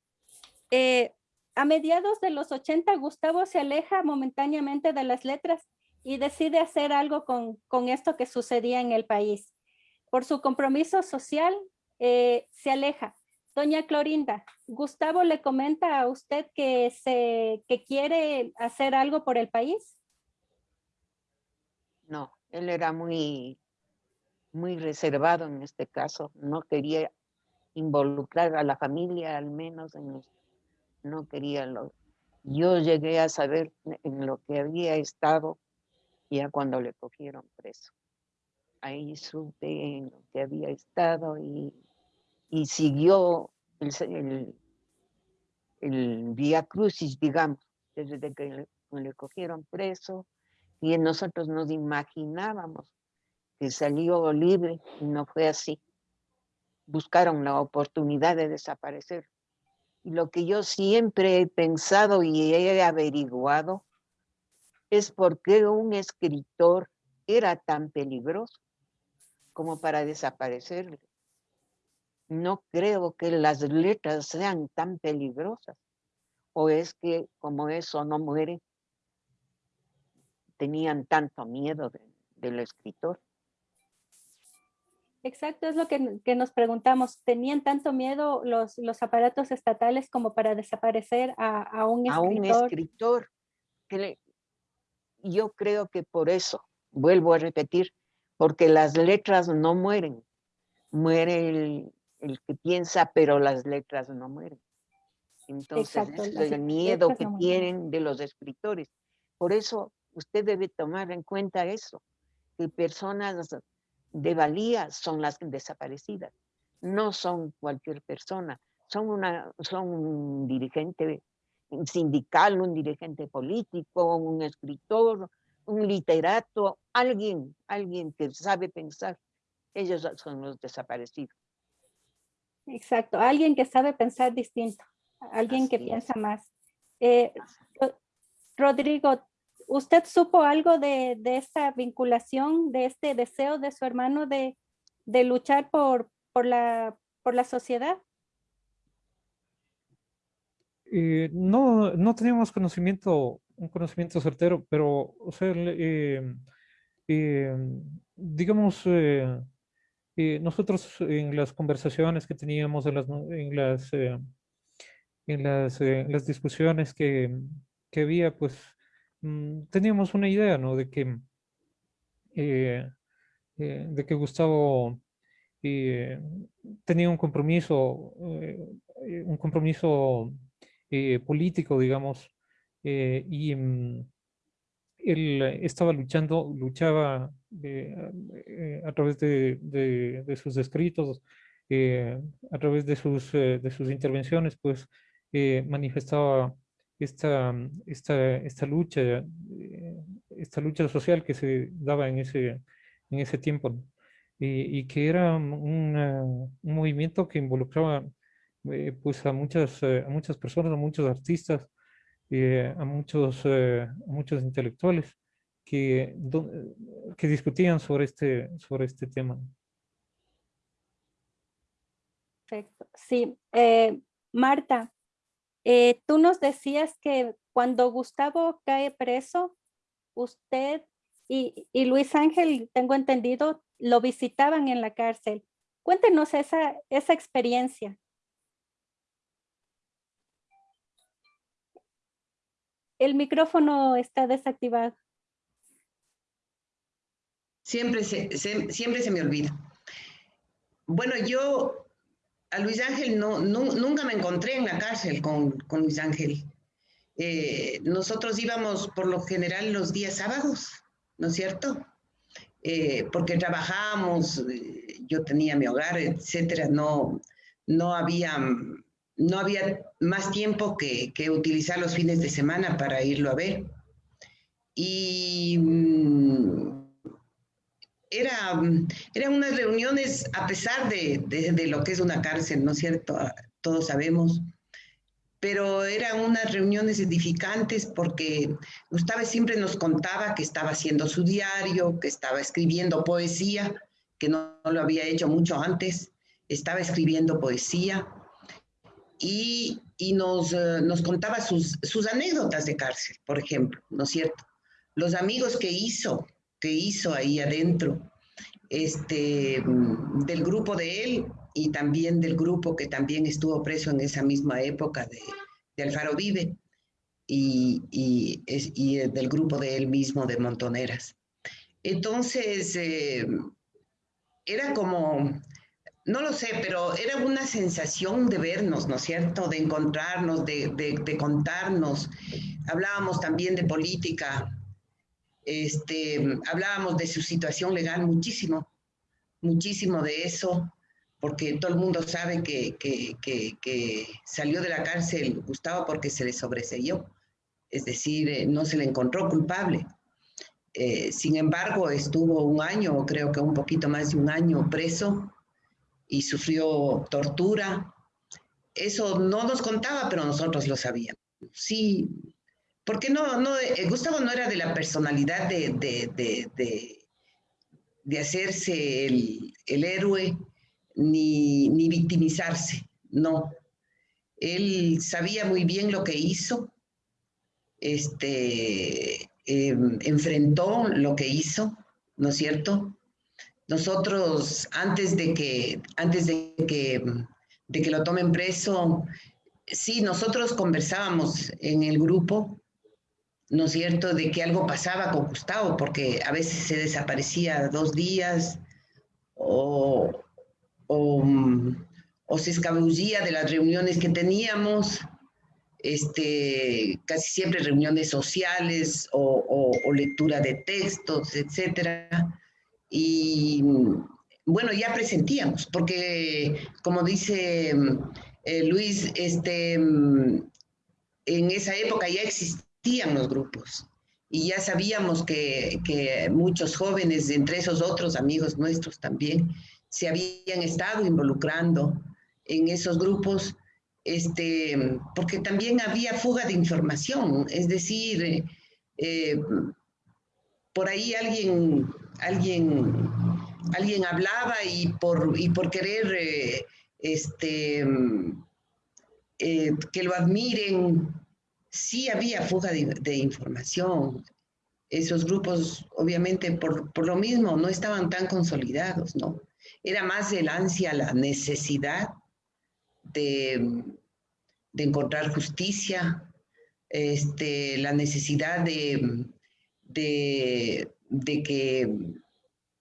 eh, a mediados de los 80, Gustavo se aleja momentáneamente de las letras y decide hacer algo con, con esto que sucedía en el país. Por su compromiso social, eh, se aleja. Doña Clorinda, Gustavo le comenta a usted que, se, que quiere hacer algo por el país. No, él era muy, muy reservado en este caso. No quería involucrar a la familia, al menos en no quería lo. Yo llegué a saber en lo que había estado ya cuando le cogieron preso. Ahí supe en lo que había estado y y siguió el, el, Vía Crucis, digamos, desde que le, cogieron preso, y nosotros nos imaginábamos que salió libre y no fue así. Buscaron la oportunidad de desaparecer. Y lo que yo siempre he pensado y he averiguado es por qué un escritor era tan peligroso como para desaparecer no creo que las letras sean tan peligrosas. O es que como eso no muere, tenían tanto miedo del escritor. Exacto, es lo que, nos preguntamos. ¿Tenían tanto miedo los, los aparatos estatales como para desaparecer a, un escritor? A un escritor. Que yo creo que por eso, vuelvo a repetir, porque las letras no mueren. Muere el, el que piensa, pero las letras no mueren. Entonces, es el miedo que tienen de los escritores. Por eso, usted debe tomar en cuenta eso, que personas de valía son las desaparecidas, no son cualquier persona, son, una, son un dirigente sindical, un dirigente político, un escritor, un literato, alguien, alguien que sabe pensar. Ellos son los desaparecidos. Exacto, alguien que sabe pensar distinto, alguien que piensa más. Eh, Rodrigo, ¿usted supo algo de, de esta vinculación, de este deseo de su hermano de, de luchar por, por, la, por la sociedad? Eh, no, no teníamos conocimiento, un conocimiento certero, pero, o sea, eh, eh, nosotros en las conversaciones que teníamos, en las, en las, en las, las discusiones que, que, había, pues mm, teníamos una idea, ¿no? De que, de que Gustavo tenía un compromiso, un compromiso eh, político, digamos, eh, y mm, él estaba luchando, luchaba eh, a través de, sus escritos, a través de sus, de intervenciones, pues manifestaba esta, esta lucha, esta lucha social que se daba en ese, en ese tiempo, y que era un, movimiento que involucraba eh, pues a muchas, eh, a muchas personas, a muchos artistas, eh, a, muchos, a muchos intelectuales que, que discutían sobre este, sobre este tema. Perfecto. Sí, Marta, tú nos decías que cuando Gustavo cae preso, usted y, y, Luis Ángel, tengo entendido, lo visitaban en la cárcel. Cuéntenos esa, esa experiencia. El micrófono está desactivado. Siempre se, siempre se me olvida. Bueno, yo a Luis Ángel no, nunca me encontré en la cárcel con, Luis Ángel. Eh, nosotros íbamos por lo general los días sábados, ¿no es cierto? Eh, porque trabajábamos, eh, yo tenía mi hogar, etcétera, no, no había no había más tiempo que, utilizar los fines de semana para irlo a ver. Y mm, era, eran unas reuniones, a pesar de, lo que es una cárcel, ¿no es cierto? Ah, todos sabemos, pero eran unas reuniones edificantes porque Gustavo siempre nos contaba que estaba haciendo su diario, que estaba escribiendo poesía, que no lo había hecho mucho antes, estaba escribiendo poesía y, nos, eh, nos, contaba sus, sus anécdotas de cárcel, por ejemplo, ¿no es cierto? Los amigos que hizo, que hizo ahí adentro, este, mm, del grupo de él y también del grupo que también estuvo preso en esa misma época de, de Alfaro Vive y, y, del grupo de él mismo de Montoneras. Entonces, eh, era como no lo sé, pero era una sensación de vernos, ¿no es cierto? De encontrarnos, de, contarnos. Hablábamos también de política, este, hablábamos de su situación legal muchísimo, muchísimo de eso, porque todo el mundo sabe que, salió de la cárcel Gustavo porque se le sobreseyó, es decir, eh, no se le encontró culpable. Eh, sin embargo, estuvo un año, creo que un poquito más de un año preso y sufrió tortura. Eso no nos contaba, pero nosotros lo sabíamos. Sí, porque no, eh, Gustavo no era de la personalidad de, de, de, hacerse el, el héroe ni, ni, victimizarse, no. Él sabía muy bien lo que hizo, este, em, enfrentó lo que hizo, ¿no es cierto? Nosotros, antes de que, antes de que, de que lo tomen preso, sí, nosotros conversábamos en el grupo, ¿no es cierto?, de que algo pasaba con Gustavo, porque a veces se desaparecía dos días o, o, se escabullía de las reuniones que teníamos, este, casi siempre reuniones sociales o, o lectura de textos, etcétera. Y bueno, ya presentíamos, porque como dice eh, Luis, este, en esa época ya existían los grupos y ya sabíamos que, que, muchos jóvenes, entre esos otros amigos nuestros también, se habían estado involucrando en esos grupos, este, porque también había fuga de información, es decir, eh, por ahí alguien, alguien, alguien hablaba y por, y por querer eh, este, eh, que lo admiren, sí había fuga de, información. Esos grupos, obviamente, por, por, lo mismo, no estaban tan consolidados, ¿no? Era más el ansia, la necesidad de, de encontrar justicia, este, la necesidad de, de, que,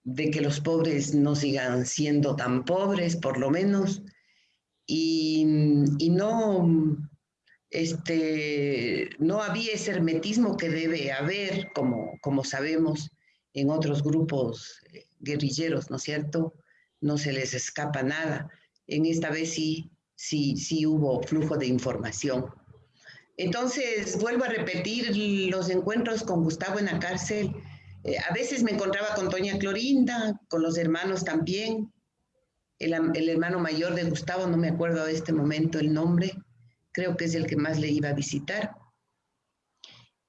de que los pobres no sigan siendo tan pobres, por lo menos, y, no, este, no había ese hermetismo que debe haber, como, como sabemos, en otros grupos eh, guerrilleros, ¿no es cierto? No se les escapa nada. En esta vez sí, sí, sí hubo flujo de información. Entonces, vuelvo a repetir los encuentros con Gustavo en la cárcel. Eh, a veces me encontraba con Doña Clorinda, con los hermanos también. El, hermano mayor de Gustavo, no me acuerdo de este momento el nombre, creo que es el que más le iba a visitar.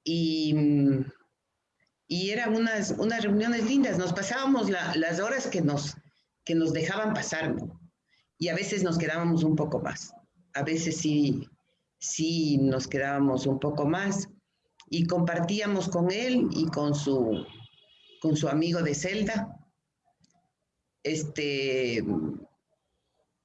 Y, y eran unas, unas reuniones lindas, nos pasábamos las horas que nos, que nos dejaban pasar, Y a veces nos quedábamos un poco más. A veces sí sí nos quedábamos un poco más y compartíamos con él y con su, con su amigo de celda. Este,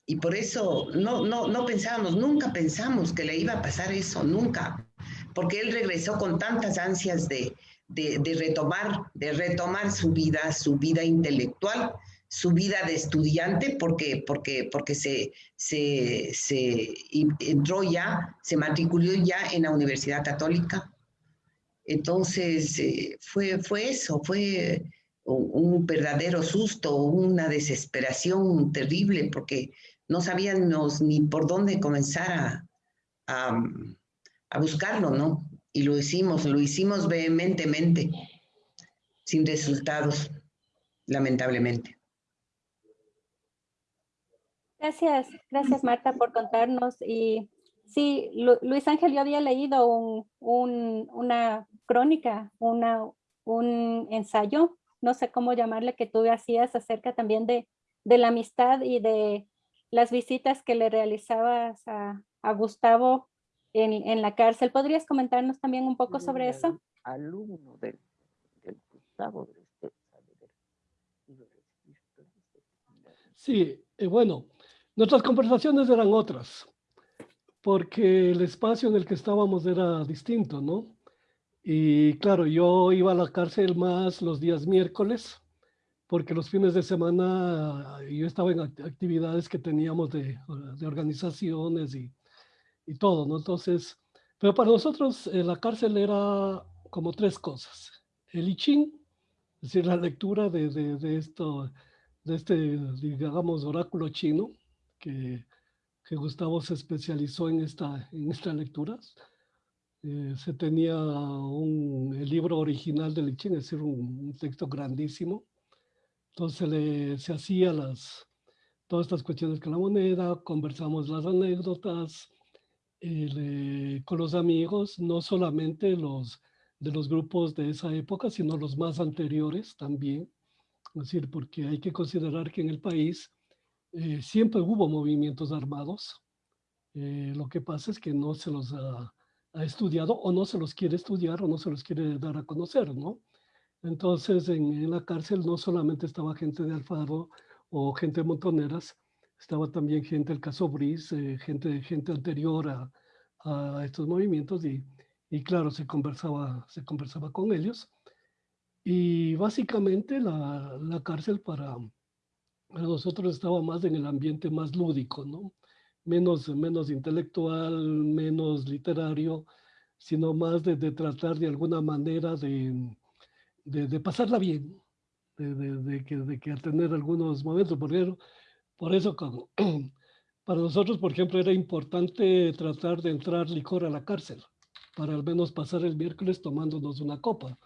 y por eso no, no, no pensábamos, nunca pensamos que le iba a pasar eso, nunca, porque él regresó con tantas ansias de, de retomar, de retomar su vida, su vida intelectual, su vida de estudiante porque, porque, porque se, se, se entró ya, se matriculó ya en la Universidad Católica. Entonces, eh, fue, fue eso, fue un, verdadero susto, una desesperación terrible, porque no sabíamos ni por dónde comenzar a, a, a buscarlo, ¿no? Y lo hicimos, lo hicimos vehementemente, sin resultados, lamentablemente. Gracias, gracias Marta por contarnos. Y sí, Luis Ángel, yo había leído un, una crónica, una, un ensayo, no sé cómo llamarle, que tú hacías acerca también de, de la amistad y de las visitas que le realizabas a, a Gustavo en, en, la cárcel. ¿Podrías comentarnos también un poco sobre eso? Alumno del, del Gustavo. Sí, eh, bueno, Nuestras conversaciones eran otras, porque el espacio en el que estábamos era distinto, ¿no? Y claro, yo iba a la cárcel más los días miércoles, porque los fines de semana yo estaba en actividades que teníamos de, organizaciones y, y, todo, ¿no? Entonces, pero para nosotros eh, la cárcel era como tres cosas. El I Ching, es decir, la lectura de, de, de esto, de este, digamos, oráculo chino, que, que Gustavo se especializó en, esta, en estas lecturas. Eh, se tenía un, el libro original de Lichín, es decir, un, texto grandísimo. Entonces se hacía las, todas estas cuestiones con la moneda, conversamos las anécdotas eh, con los amigos, no solamente los de los grupos de esa época, sino los más anteriores también. Es decir, porque hay que considerar que en el país eh, siempre hubo movimientos armados. Eh, lo que pasa es que no se los ha, estudiado o no se los quiere estudiar o no se los quiere dar a conocer, ¿no? Entonces, en, la cárcel no solamente estaba gente de Alfaro o gente de Montoneras, estaba también gente del caso Bris, eh, gente, gente anterior a, a estos movimientos y, y, claro, se conversaba, se conversaba con ellos. Y básicamente la, la cárcel para, nosotros estaba más en el ambiente más lúdico, ¿no? Menos, menos intelectual, menos literario, sino más de, tratar de alguna manera de, de, pasarla bien, de, que, de que tener algunos momentos. Por eso, por eso <clears throat> para nosotros, por ejemplo, era importante tratar de entrar licor a la cárcel, para al menos pasar el miércoles tomándonos una copa.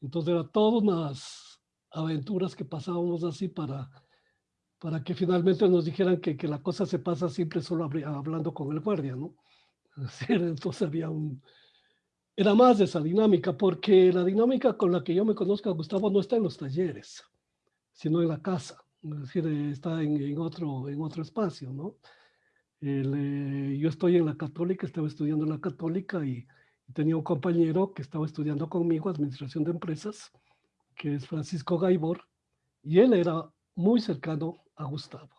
Entonces, era todas unas aventuras que pasábamos así para para que finalmente nos dijeran que, que la cosa se pasa siempre solo hablando con el guardia, ¿no? <laughs> Entonces había un, era más de esa dinámica, porque la dinámica con la que yo me conozco a Gustavo no está en los talleres, sino en la casa, es decir, está en, otro, en otro espacio, ¿no? Eh, yo estoy en la católica, estaba estudiando en la católica y, tenía un compañero que estaba estudiando conmigo administración de empresas, que es Francisco Gaibor, y él era muy cercano a Gustavo.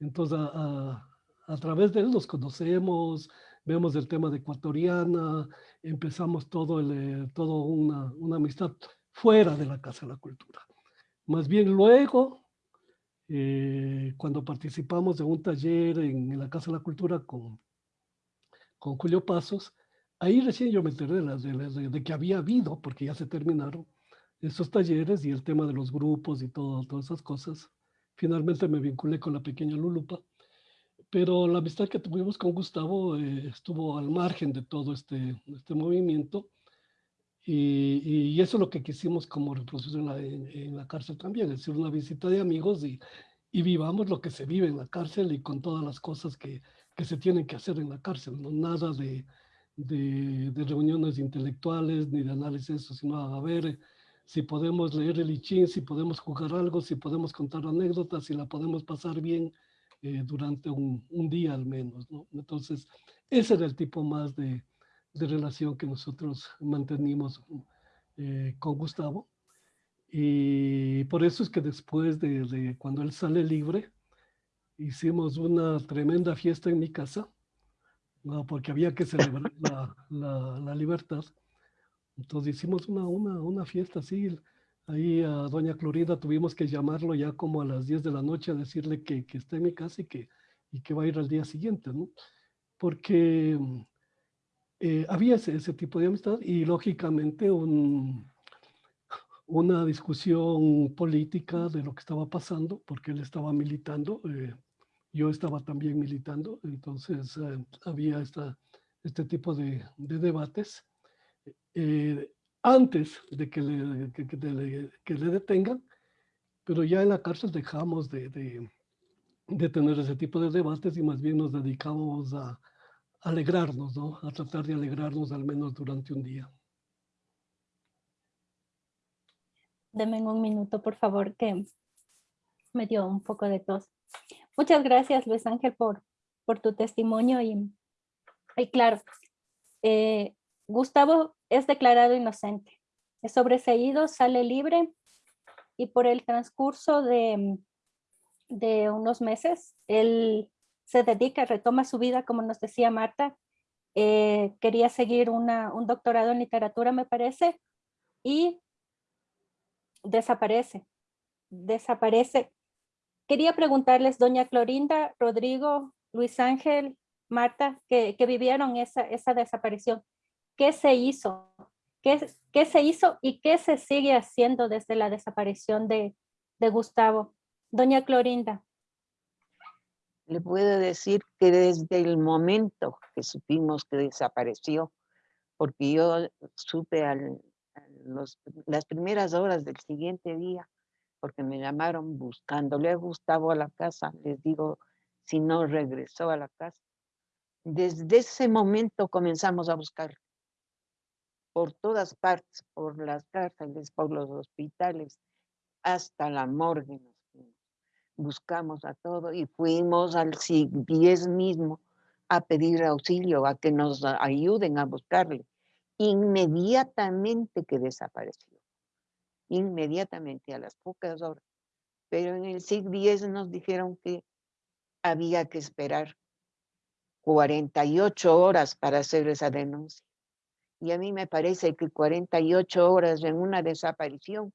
Entonces, a, a través de él nos conocemos, vemos el tema de ecuatoriana, empezamos todo, el, eh, todo una, una, amistad fuera de la Casa de la Cultura. Más bien luego, eh, cuando participamos de un taller en, la Casa de la Cultura con, con Julio Pasos, ahí recién yo me enteré de, de, que había habido, porque ya se terminaron, esos talleres y el tema de los grupos y todo, todas esas cosas. Finalmente me vinculé con la pequeña Lulupa pero la amistad que tuvimos con Gustavo eh, estuvo al margen de todo este, este movimiento y, y, eso es lo que quisimos como reproducir en la, en, la, cárcel también, es decir, una visita de amigos y, y, vivamos lo que se vive en la cárcel y con todas las cosas que, que se tienen que hacer en la cárcel, no nada de, de, de reuniones intelectuales ni de análisis, sino a ver si podemos leer el I si podemos jugar algo, si podemos contar anécdotas, si la podemos pasar bien, eh, durante un, un, día al menos. ¿no? Entonces, ese era el tipo más de, de relación que nosotros mantenimos eh, con Gustavo. Y por eso es que después de, de, cuando él sale libre, hicimos una tremenda fiesta en mi casa, ¿no? porque había que celebrar la, la, la, libertad. Entonces hicimos una, una, una fiesta así, Ahí a doña Clorinda tuvimos que llamarlo ya como a las 10 de la noche a decirle que, que está en mi casa y que, y que va a ir al día siguiente, ¿no? Porque eh, había ese, ese, tipo de amistad y lógicamente un, una discusión política de lo que estaba pasando, porque él estaba militando, eh, yo estaba también militando, entonces eh, había esta, este tipo de, de debates. Eh, antes de que le, que, que le, detengan, pero ya en la cárcel dejamos de, de, de, tener ese tipo de debates y más bien nos dedicamos a, alegrarnos, ¿no? A tratar de alegrarnos al menos durante un día. Deme un minuto, por favor, que me dio un poco de tos. Muchas gracias, Luis Ángel, por, por tu testimonio y, y claro, eh, Gustavo es declarado inocente. Es sobreseído, sale libre y por el transcurso de, de unos meses, él se dedica, retoma su vida, como nos decía Marta. Eh, quería seguir una, un doctorado en literatura, me parece, y desaparece. Desaparece. Quería preguntarles, doña Clorinda, Rodrigo, Luis Ángel, Marta, que, que vivieron esa, esa desaparición qué se hizo, qué, qué se hizo y qué se sigue haciendo desde la desaparición de, de Gustavo. Doña Clorinda. Le puedo decir que desde el momento que supimos que desapareció, porque yo supe al, las primeras horas del siguiente día, porque me llamaron buscándole a Gustavo a la casa, les digo, si no regresó a la casa. Desde ese momento comenzamos a buscarlo por todas partes, por las cárceles, por los hospitales, hasta la morgue Buscamos a todo y fuimos al CIG-10 mismo a pedir auxilio, a que nos ayuden a buscarle. Inmediatamente que desapareció, inmediatamente a las pocas horas. Pero en el SIG-10 nos dijeron que había que esperar 48 horas para hacer esa denuncia. Y a mí me parece que 48 horas en una desaparición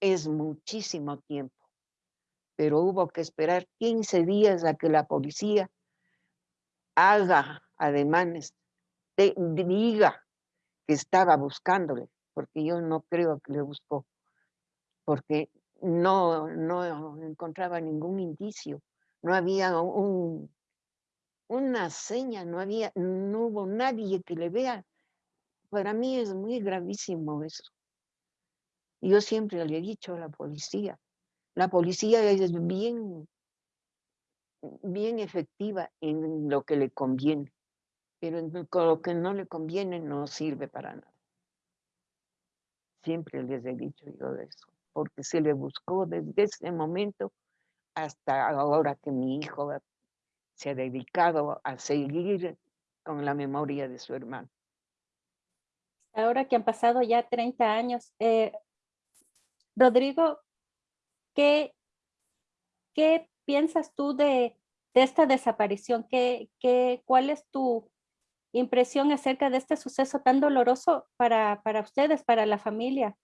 es muchísimo tiempo. Pero hubo que esperar 15 días a que la policía haga ademanes, diga que estaba buscándole, porque yo no creo que le buscó, porque no, no encontraba ningún indicio, no había un, una seña, no había, no hubo nadie que le vea para mí es muy gravísimo eso. Yo siempre le he dicho a la policía, la policía es bien, bien efectiva en lo que le conviene. pero con lo que no le conviene no sirve para nada. Siempre les he dicho yo eso, porque se le buscó desde ese momento hasta ahora que mi hijo se ha dedicado a seguir con la memoria de su hermano. Ahora que han pasado ya 30 años, eh, Rodrigo, ¿qué, ¿qué piensas tú de, esta desaparición? ¿Qué, qué, ¿Cuál es tu impresión acerca de este suceso tan doloroso para, para ustedes, para la familia?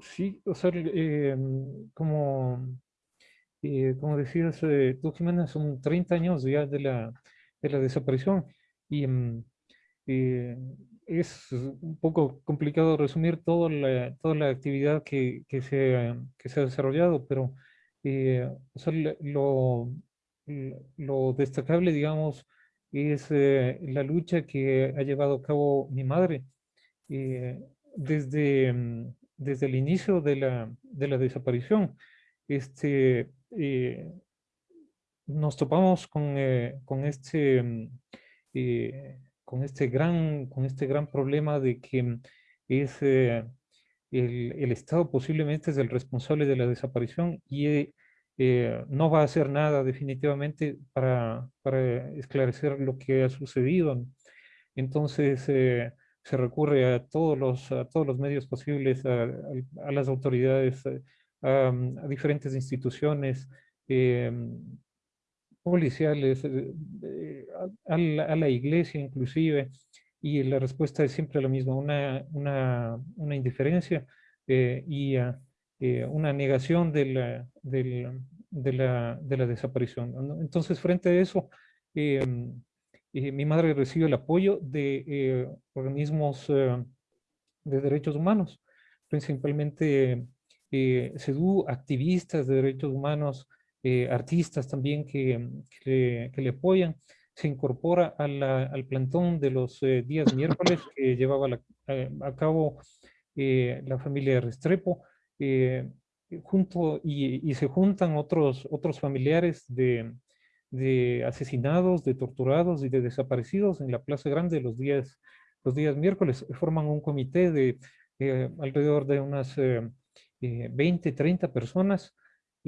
Sí, o sea, eh, como, eh, como decías tú, Jimena, son 30 años ya de la, de la desaparición y mm, es un poco complicado resumir toda la, toda la actividad que, que, se, que se ha desarrollado, pero o sea, lo, lo destacable, digamos, es la lucha que ha llevado a cabo mi madre desde, mm, desde el inicio de la, de la desaparición, este, eh, nos topamos con, eh, con, este, mm, eh, con, este gran, con este gran problema de que es el, el, Estado posiblemente es el responsable de la desaparición y no va a hacer nada definitivamente para, para esclarecer lo que ha sucedido. Entonces, se recurre a todos los, a todos los medios posibles, a, las autoridades, eh, a, diferentes instituciones policiales, eh, a, la, iglesia inclusive, y la respuesta es siempre la misma, una, una, una indiferencia eh, y una negación de la, de, la, de la desaparición. Entonces, frente a eso, eh, mi madre recibe el apoyo de eh, organismos eh, de derechos humanos, principalmente CEDU, activistas de derechos humanos, artistas también que, que, le apoyan. Se incorpora al plantón de los días miércoles <coughs> que llevaba a cabo la familia Restrepo, junto y, y, se juntan otros, otros familiares de, de asesinados, de torturados y de desaparecidos en la Plaza Grande los días, los días miércoles. Forman un comité de eh, alrededor de unas 20, eh, 30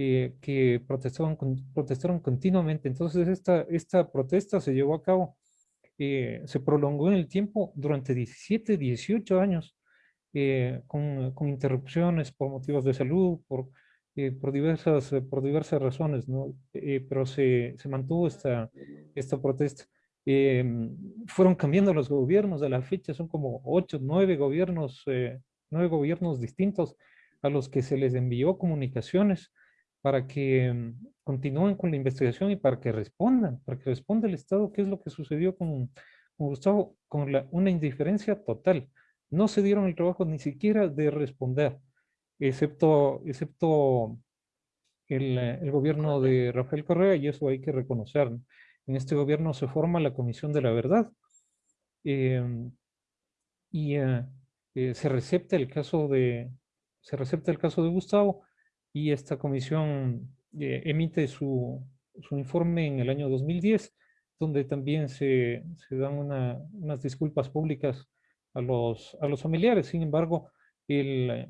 eh, que protestaban, protestaron continuamente. Entonces esta, esta protesta se llevó a cabo, se prolongó en el tiempo durante 17, 18 años, con, con interrupciones por motivos de salud, por eh, por, diversas, eh, por diversas razones, ¿no? Eh, pero se, se, mantuvo esta, esta protesta. Fueron cambiando los gobiernos, a la fecha son como ocho, nueve gobiernos, nueve gobiernos distintos a los que se les envió comunicaciones para que em, continúen con la investigación y para que respondan, para que responda el Estado qué es lo que sucedió con, con Gustavo, con la, una indiferencia total. No se dieron el trabajo ni siquiera de responder excepto, excepto el, el, gobierno de Rafael Correa, y eso hay que reconocer. En este gobierno se forma la Comisión de la Verdad, em, y eh, eh, se recepta el caso de se recepta el caso de Gustavo y esta comisión eh, emite su, su, informe en el año 2010 donde también se, se dan una, unas disculpas públicas a los, a los familiares. Sin embargo, el,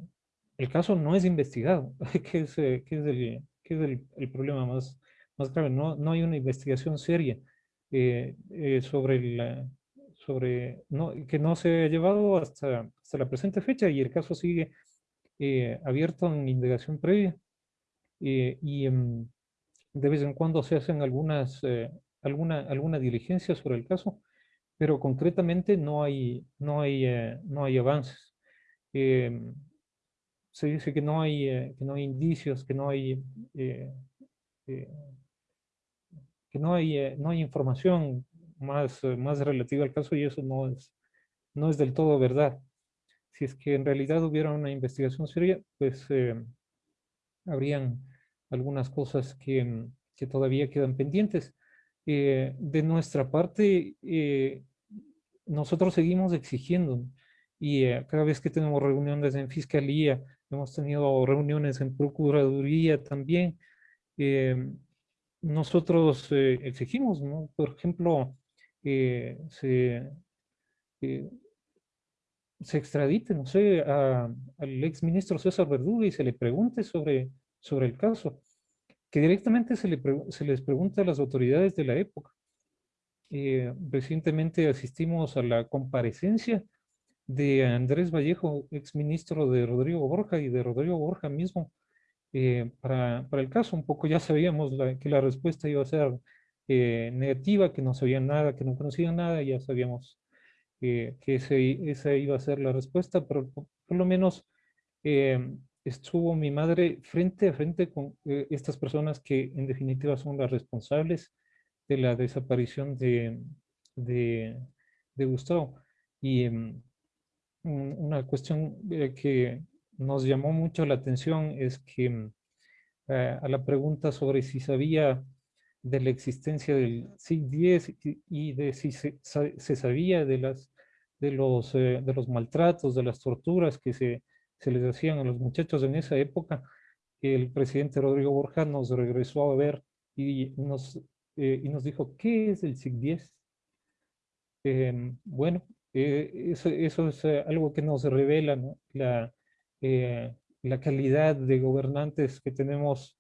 el caso no es investigado, <laughs> que es, eh, que es, el, que es el, el, problema más, más grave. No, no hay una investigación seria eh, eh, sobre, el, sobre no, que no se ha llevado hasta, hasta la presente fecha y el caso sigue abierto en indagación previa. y em, de vez en cuando se hacen algunas, alguna, alguna diligencia sobre el caso, pero concretamente no hay, no hay, no hay avances. Em, se dice que no hay, eh, que no hay indicios, que no hay, eh, eh, que no hay, no hay información más, más relativa al caso y eso no es, no es del todo verdad. Si es que en realidad hubiera una investigación seria, pues habrían algunas cosas que, que, todavía quedan pendientes. de nuestra parte, nosotros seguimos exigiendo y cada vez que tenemos reuniones en fiscalía, Hemos tenido reuniones en Procuraduría también. Eh, nosotros eh, exigimos. Por ejemplo, se, se extradite, no sé, al ex ministro César Verduga y se le pregunte sobre, sobre el caso. Que directamente se, le se les pregunte a las autoridades de la época. recientemente asistimos a la comparecencia de Andrés Vallejo, ex ministro de Rodrigo Borja y de Rodrigo Borja mismo, eh, para, para, el caso. Un poco ya sabíamos que la respuesta iba a ser eh, negativa, que no sabían nada, que no conocían nada, ya sabíamos eh, que ese, esa iba a ser la respuesta, pero por, lo menos estuvo mi madre frente a frente con estas personas que en definitiva son las responsables de la desaparición de, de, de Gustavo. Y em, una cuestión que nos llamó mucho la atención es que mm, eh, a la pregunta sobre si sabía de la existencia del SIG-10 y de si se, sabía de, las, de, los, eh, de los maltratos, de las torturas que se, se les hacían a los muchachos en esa época, el presidente Rodrigo Borja nos regresó a ver y nos, eh, y nos dijo, ¿qué es el SIG-10? Em, bueno, eso, eso, es algo que nos revela la, eh, la calidad de gobernantes que tenemos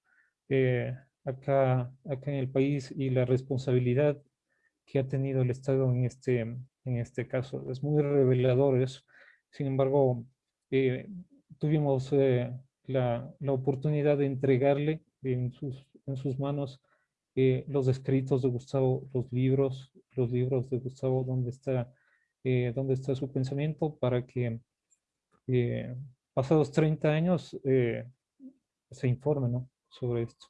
eh, acá, acá en el país y la responsabilidad que ha tenido el Estado en este, en este caso. Es muy revelador eso. Sin embargo, eh, tuvimos la, la, oportunidad de entregarle en sus, en sus manos los escritos de Gustavo, los libros, los libros de Gustavo, donde está, donde está su pensamiento para que pasados 30 años eh, se informe ¿no? sobre esto.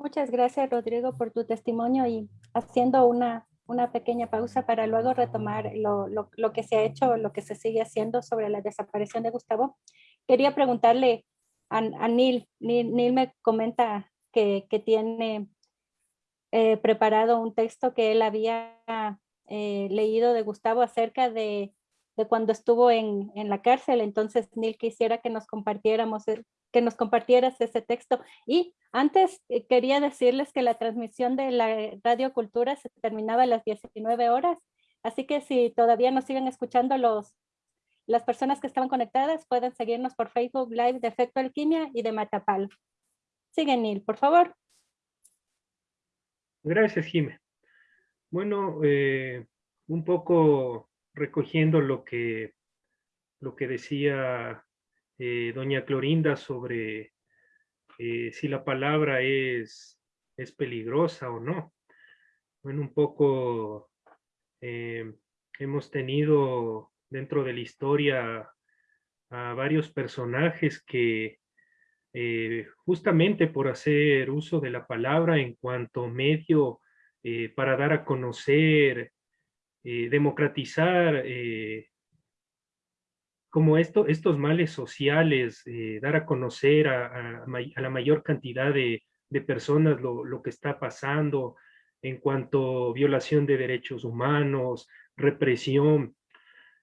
Muchas gracias, Rodrigo, por tu testimonio y haciendo una, una pequeña pausa para luego retomar lo, lo, lo, que se ha hecho, lo que se sigue haciendo sobre la desaparición de Gustavo. Quería preguntarle a, a Neil. Neil. me comenta que, que tiene eh, preparado un texto que él había eh, leído de Gustavo acerca de de cuando estuvo en, en, la cárcel. Entonces, Neil, quisiera que nos compartiéramos, eh, que nos compartieras ese texto. Y antes eh, quería decirles que la transmisión de la Radio Cultura se terminaba a las 19 horas. Así que si todavía nos siguen escuchando los, las personas que estaban conectadas, pueden seguirnos por Facebook Live de Efecto Alquimia y de Matapal. Sigue, Neil, por favor. Gracias, Jimé. Bueno, eh, un poco recogiendo lo que, lo que decía eh, doña Clorinda sobre eh, si la palabra es, es peligrosa o no. Bueno, un poco eh, hemos tenido dentro de la historia a varios personajes que justamente por hacer uso de la palabra en cuanto medio para dar a conocer eh, democratizar eh, como esto, estos males sociales, eh, dar a conocer a, la mayor cantidad de, de personas lo, lo, que está pasando en cuanto a violación de derechos humanos, represión.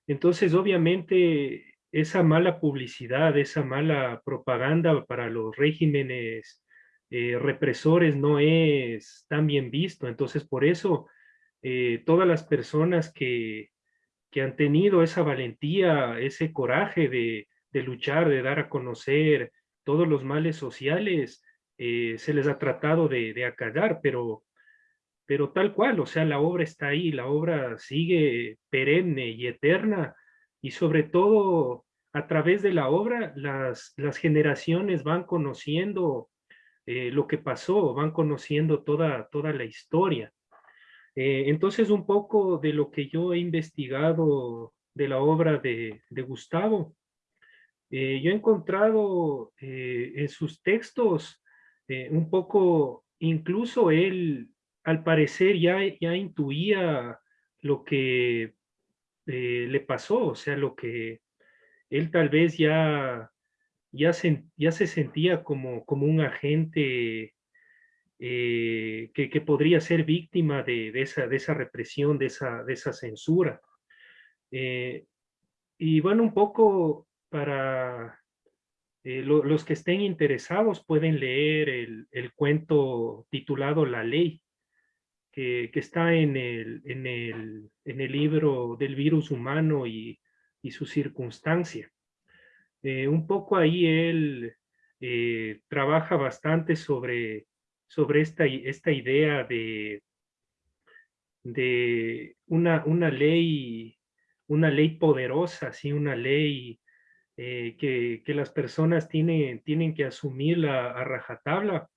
Entonces, obviamente, esa mala publicidad, esa mala propaganda para los regímenes represores no es tan bien visto. Entonces, por eso eh, todas las personas que, que, han tenido esa valentía, ese coraje de, luchar, de dar a conocer todos los males sociales, eh, se les ha tratado de, de acallar, pero, pero tal cual, o sea, la obra está ahí, la obra sigue perenne y eterna, y sobre todo a través de la obra las, las generaciones van conociendo eh, lo que pasó, van conociendo toda, toda la historia. Eh, entonces, un poco de lo que yo he investigado de la obra de, Gustavo, eh, yo he encontrado eh, en sus textos un poco, incluso él al parecer ya, ya intuía lo que le pasó, o sea, lo que él tal vez ya, se, ya se sentía como, como un agente eh, que, podría ser víctima de, esa, represión, de esa, censura. Eh, y bueno, un poco para, eh, los que estén interesados pueden leer el, cuento titulado La Ley, que, está en el, libro del virus humano y, su circunstancia. Un poco ahí él trabaja bastante sobre, sobre esta, esta idea de, de una, una, ley, una ley poderosa, ¿sí? una ley eh, que, las personas tienen, tienen que asumir a rajatabla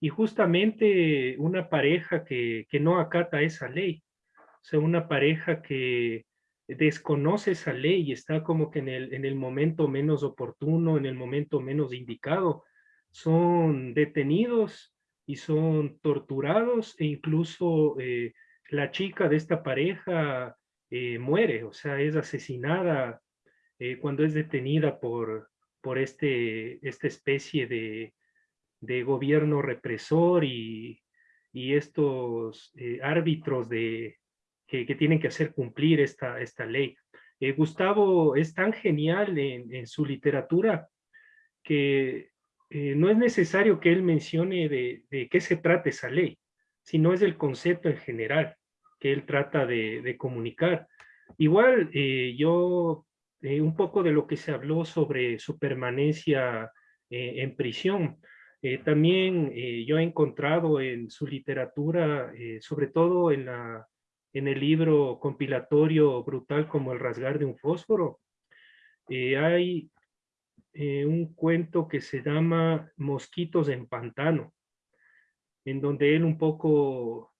y justamente una pareja que, no acata esa ley, o sea, una pareja que desconoce esa ley y está como que en el, en el momento menos oportuno, en el momento menos indicado, son detenidos y son torturados e incluso eh, la chica de esta pareja eh, muere, o sea, es asesinada eh, cuando es detenida por, por este, esta especie de, de gobierno represor y, y estos árbitros de, que, que, tienen que hacer cumplir esta, esta ley. Gustavo es tan genial en, en su literatura que no es necesario que él mencione de, qué se trata esa ley, sino es el concepto en general que él trata de, comunicar. Igual yo eh, un poco de lo que se habló sobre su permanencia eh, en prisión. Eh, también yo he encontrado en su literatura, sobre todo en, en el libro compilatorio brutal como El rasgar de un fósforo, hay un cuento que se llama Mosquitos en pantano, en donde él un poco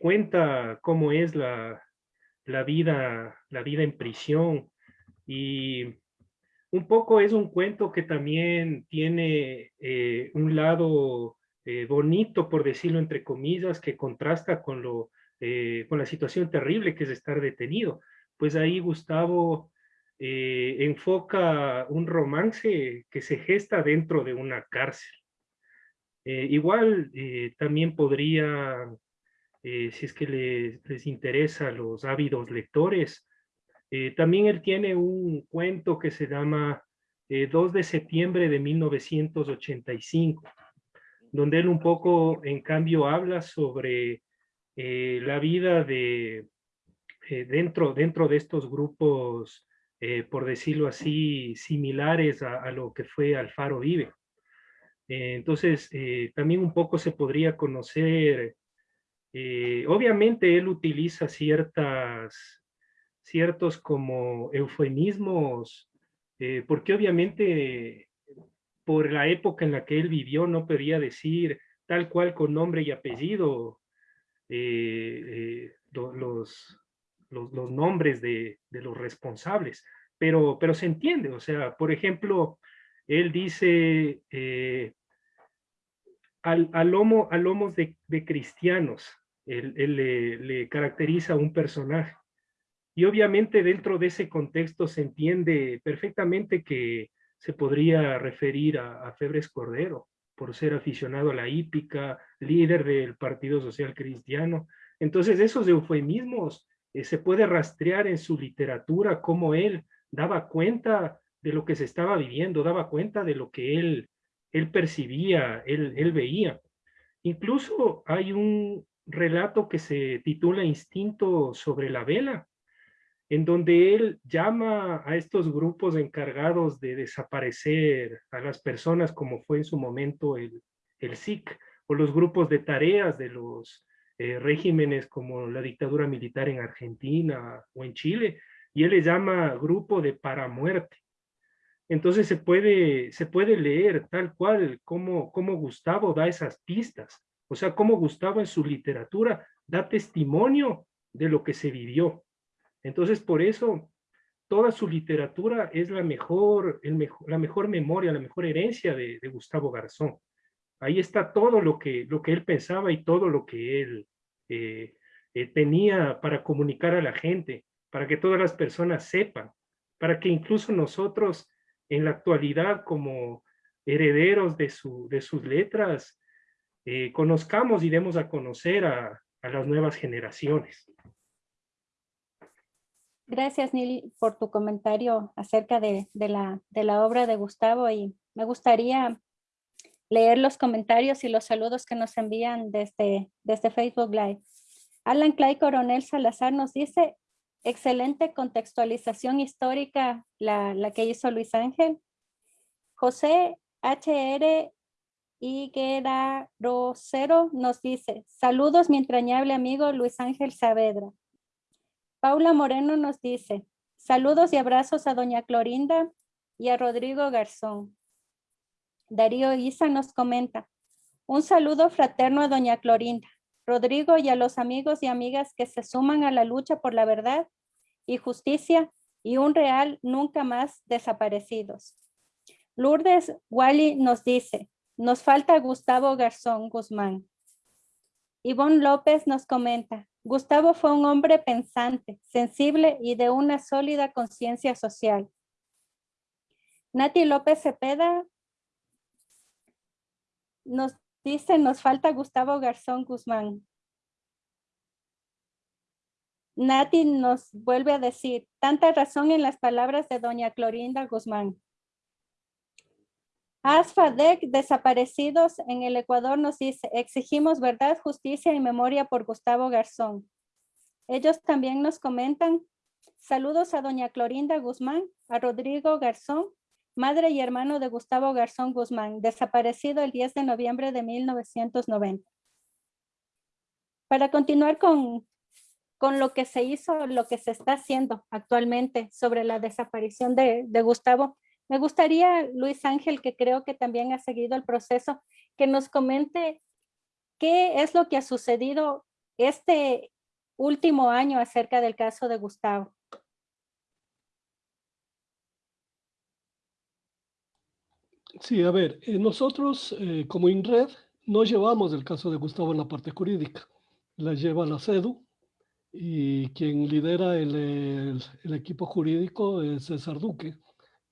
cuenta cómo es la, la, vida, la vida en prisión, y un poco es un cuento que también tiene eh, un lado eh, bonito, por decirlo entre comillas, que contrasta con, lo, eh, con la situación terrible que es estar detenido. Pues ahí Gustavo enfoca un romance que se gesta dentro de una cárcel. igual también podría, si es que les, les interesa a los ávidos lectores, eh, también él tiene un cuento que se llama 2 eh, de septiembre de 1985, donde él un poco, en cambio, habla sobre eh, la vida de, dentro, dentro de estos grupos, por decirlo así, similares a, lo que fue Alfaro Vive. entonces, también un poco se podría conocer, obviamente él utiliza ciertas ciertos como eufemismos, eh, porque obviamente por la época en la que él vivió no podía decir tal cual con nombre y apellido eh, eh, los, nombres de, los responsables, pero, pero se entiende, o sea, por ejemplo, él dice al, al, lomo, al lomos de, cristianos, él, le, le caracteriza a un personaje. Y obviamente dentro de ese contexto se entiende perfectamente que se podría referir a, Febres Cordero por ser aficionado a la hípica, líder del Partido Social Cristiano. Entonces esos eufemismos eh, se puede rastrear en su literatura, cómo él daba cuenta de lo que se estaba viviendo, daba cuenta de lo que él, él percibía, él, él veía. Incluso hay un relato que se titula Instinto sobre la vela, en donde él llama a estos grupos encargados de desaparecer a las personas como fue en su momento el, el SIC o los grupos de tareas de los eh, regímenes como la dictadura militar en Argentina o en Chile, y él le llama grupo de paramuerte. Entonces se puede, se puede leer tal cual como, como Gustavo da esas pistas, o sea, como Gustavo en su literatura da testimonio de lo que se vivió. Entonces, por eso, toda su literatura es la mejor, el la mejor memoria, la mejor herencia de, Gustavo Garzón. Ahí está todo lo que, lo que él pensaba y todo lo que él eh, eh, tenía para comunicar a la gente, para que todas las personas sepan, para que incluso nosotros en la actualidad como herederos de, su, de sus letras, eh, conozcamos y demos a conocer a las nuevas generaciones. Gracias, Nil, por tu comentario acerca de, la, de la obra de Gustavo y me gustaría leer los comentarios y los saludos que nos envían desde, desde Facebook Live. Alan Clay Coronel Salazar nos dice, excelente contextualización histórica la, la que hizo Luis Ángel. José HR Higuera Rosero nos dice, saludos mi entrañable amigo Luis Ángel Saavedra. Paula Moreno nos dice, saludos y abrazos a doña Clorinda y a Rodrigo Garzón. Darío Isa nos comenta, un saludo fraterno a doña Clorinda, Rodrigo y a los amigos y amigas que se suman a la lucha por la verdad y justicia y un real nunca más desaparecidos. Lourdes Wally nos dice, nos falta Gustavo Garzón Guzmán. Ivonne López nos comenta, Gustavo fue un hombre pensante, sensible y de una sólida conciencia social. Nati López Cepeda nos dice, nos falta Gustavo Garzón Guzmán. Nati nos vuelve a decir, tanta razón en las palabras de doña Clorinda Guzmán. ASFADEC desaparecidos en el Ecuador nos dice, exigimos verdad, justicia y memoria por Gustavo Garzón. Ellos también nos comentan, saludos a doña Clorinda Guzmán, a Rodrigo Garzón, madre y hermano de Gustavo Garzón Guzmán, desaparecido el 10 de noviembre de 1990. Para continuar con, con lo que se hizo, lo que se está haciendo actualmente sobre la desaparición de, de Gustavo, me gustaría, Luis Ángel, que creo que también ha seguido el proceso, que nos comente qué es lo que ha sucedido este último año acerca del caso de Gustavo. Sí, a ver, eh, nosotros eh, como INRED no llevamos el caso de Gustavo en la parte jurídica, la lleva la CEDU y quien lidera el equipo jurídico es César Duque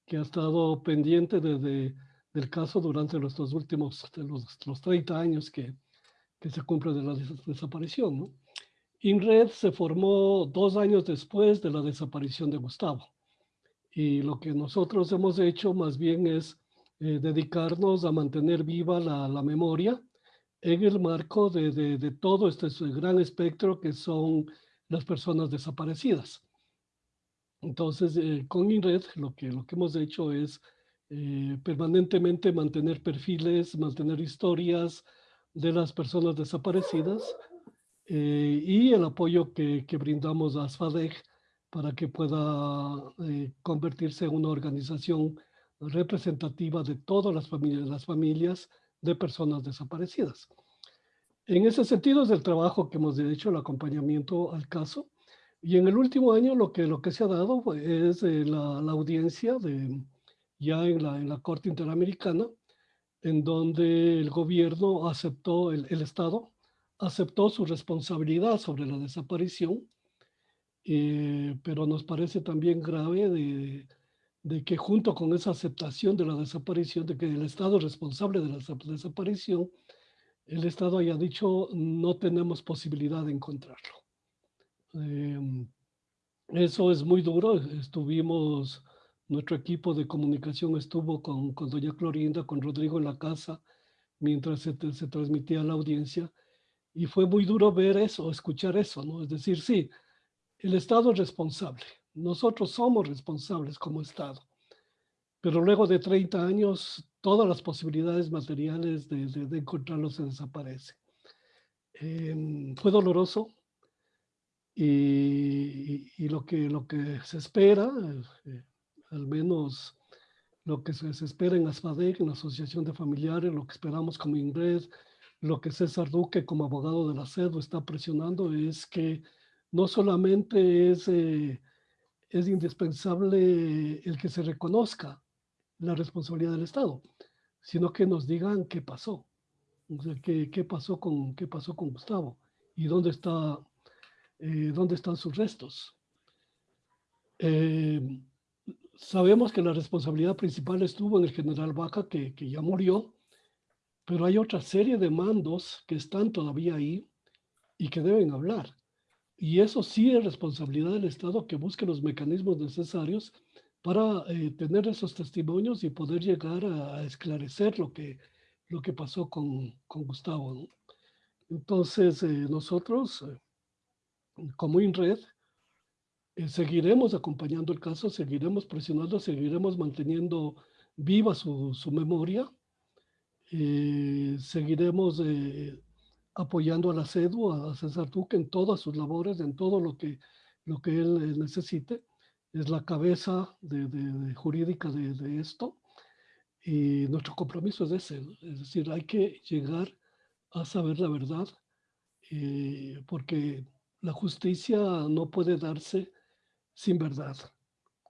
que ha estado pendiente desde del caso durante los, últimos, los, los 30 años que, que se cumple de la desaparición. ¿no? INRED se formó dos años después de la desaparición de Gustavo. Y lo que nosotros hemos hecho más bien es eh, dedicarnos a mantener viva la, la, memoria en el marco de, de, de todo este gran espectro que son las personas desaparecidas. Entonces, eh, con INRED lo que, lo que hemos hecho es eh, permanentemente mantener perfiles, mantener historias de las personas desaparecidas eh, y el apoyo que, que, brindamos a ASFADEC para que pueda convertirse en una organización representativa de todas las familias, las familias de personas desaparecidas. En ese sentido es el trabajo que hemos hecho, el acompañamiento al caso, y en el último año lo que, lo que se ha dado es eh, la, audiencia de, ya en la, en la Corte Interamericana, en donde el gobierno aceptó, el, el Estado aceptó su responsabilidad sobre la desaparición, eh, pero nos parece también grave de, de, que junto con esa aceptación de la desaparición, de que el Estado es responsable de la desaparición, el Estado haya dicho no tenemos posibilidad de encontrarlo. Em, eso es muy duro. Estuvimos, nuestro equipo de comunicación estuvo con, con doña Clorinda, con Rodrigo en la casa, mientras se, se, transmitía la audiencia. Y fue muy duro ver eso, escuchar eso, ¿no? Es decir, sí, el Estado es responsable. Nosotros somos responsables como Estado. Pero luego de 30 años, todas las posibilidades materiales de, de, de encontrarlos se desaparecen. Eh, fue doloroso, y, y, lo, que, lo que se espera, eh, al menos lo que se, espera en ASFADEC, en la Asociación de Familiares, lo que esperamos como INGRED, lo que César Duque como abogado de la CEDO está presionando es que no solamente es, eh, es indispensable el que se reconozca la responsabilidad del Estado, sino que nos digan qué pasó, o sea, qué, qué, pasó, con, qué pasó con Gustavo y dónde está eh, dónde están sus restos. Eh, sabemos que la responsabilidad principal estuvo en el general Vaca, que, que, ya murió, pero hay otra serie de mandos que están todavía ahí y que deben hablar. Y eso sí es responsabilidad del Estado que busque los mecanismos necesarios para eh, tener esos testimonios y poder llegar a, esclarecer lo que, lo que pasó con, con Gustavo. Entonces, eh, nosotros, eh, como INRED, seguiremos acompañando el caso, seguiremos presionando, seguiremos manteniendo viva su, su memoria, seguiremos apoyando a la CEDU, a César Duque en todas sus labores, en todo lo que, lo que él necesite. Es la cabeza de, jurídica de, esto. Y nuestro compromiso es ese, es decir, hay que llegar a saber la verdad eh, porque la justicia no puede darse sin verdad.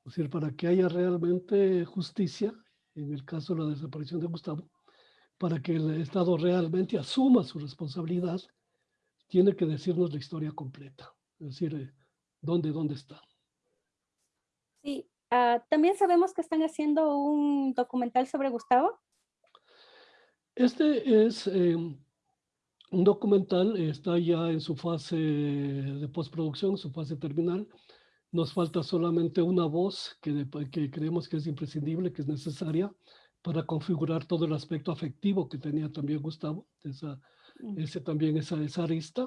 Es decir, para que haya realmente justicia, en el caso de la desaparición de Gustavo, para que el Estado realmente asuma su responsabilidad, tiene que decirnos la historia completa. Es decir, eh, ¿dónde, dónde está? Sí, ah, también sabemos que están haciendo un documental sobre Gustavo. Este es eh, un documental, está ya en su fase de postproducción, su fase terminal. Nos falta solamente una voz que, que creemos que es imprescindible, que es necesaria para configurar todo el aspecto afectivo que tenía también Gustavo, esa, mm. ese también esa, esa arista.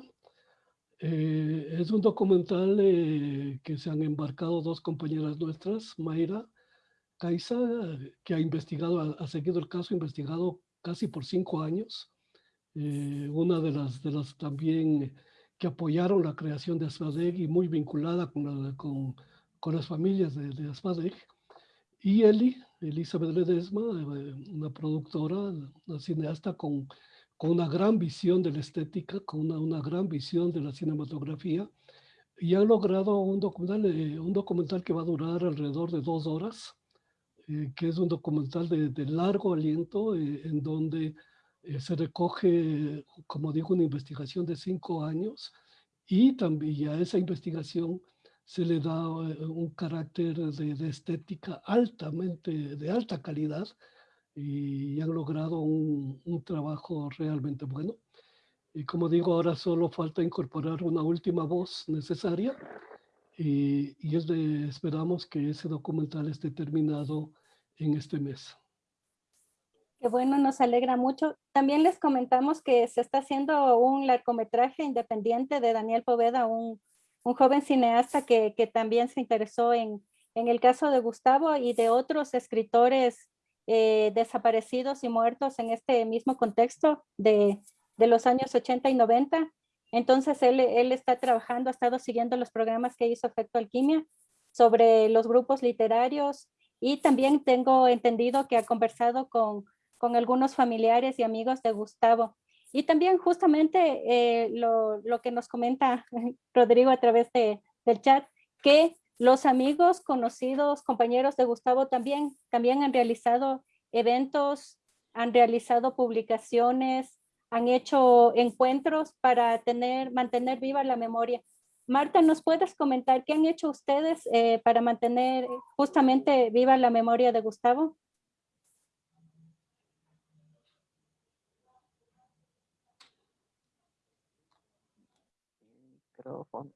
Eh, es un documental eh, que se han embarcado dos compañeras nuestras, Mayra Caiza, que ha investigado, ha, seguido el caso, ha investigado casi por cinco años. Eh, una de las, de las también que apoyaron la creación de Asfadeg y muy vinculada con, con, con, las familias de, de Asfadeg. Y Eli, Elizabeth Ledesma, una productora, una cineasta con con una gran visión de la estética, con una, una gran visión de la cinematografía, y han logrado un documental, eh, un documental que va a durar alrededor de dos horas, eh, que es un documental de, de largo aliento, eh, en donde se recoge, como digo, una investigación de cinco años, y también a esa investigación se le da un carácter de, de estética altamente, de alta calidad, y han logrado un, un, trabajo realmente bueno. Y como digo, ahora solo falta incorporar una última voz necesaria y, y es de, esperamos que ese documental esté terminado en este mes. Qué bueno, nos alegra mucho. También les comentamos que se está haciendo un largometraje independiente de Daniel Poveda, un, un joven cineasta que, también se interesó en, el caso de Gustavo y de otros escritores eh, desaparecidos y muertos en este mismo contexto de, los años 80 y 90. Entonces él, está trabajando, ha estado siguiendo los programas que hizo Efecto Alquimia sobre los grupos literarios y también tengo entendido que ha conversado con, con algunos familiares y amigos de Gustavo. Y también justamente eh, lo, lo, que nos comenta <laughs> Rodrigo a través de, del chat, que los amigos, conocidos, compañeros de Gustavo también, también han realizado eventos, han realizado publicaciones, han hecho encuentros para tener, mantener viva la memoria. Marta, ¿nos puedes comentar qué han hecho ustedes eh, para mantener justamente viva la memoria de Gustavo?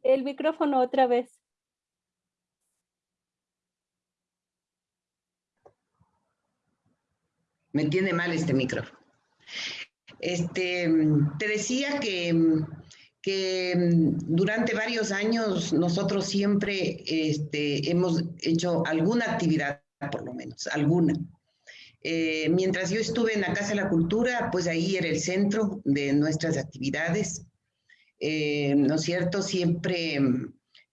El micrófono otra vez. Me tiene mal este micrófono. Este, te decía que, que durante varios años nosotros siempre este, hemos hecho alguna actividad, por lo menos, alguna. Eh, mientras yo estuve en la Casa de la Cultura, pues ahí era el centro de nuestras actividades. Eh, ¿No es cierto? Siempre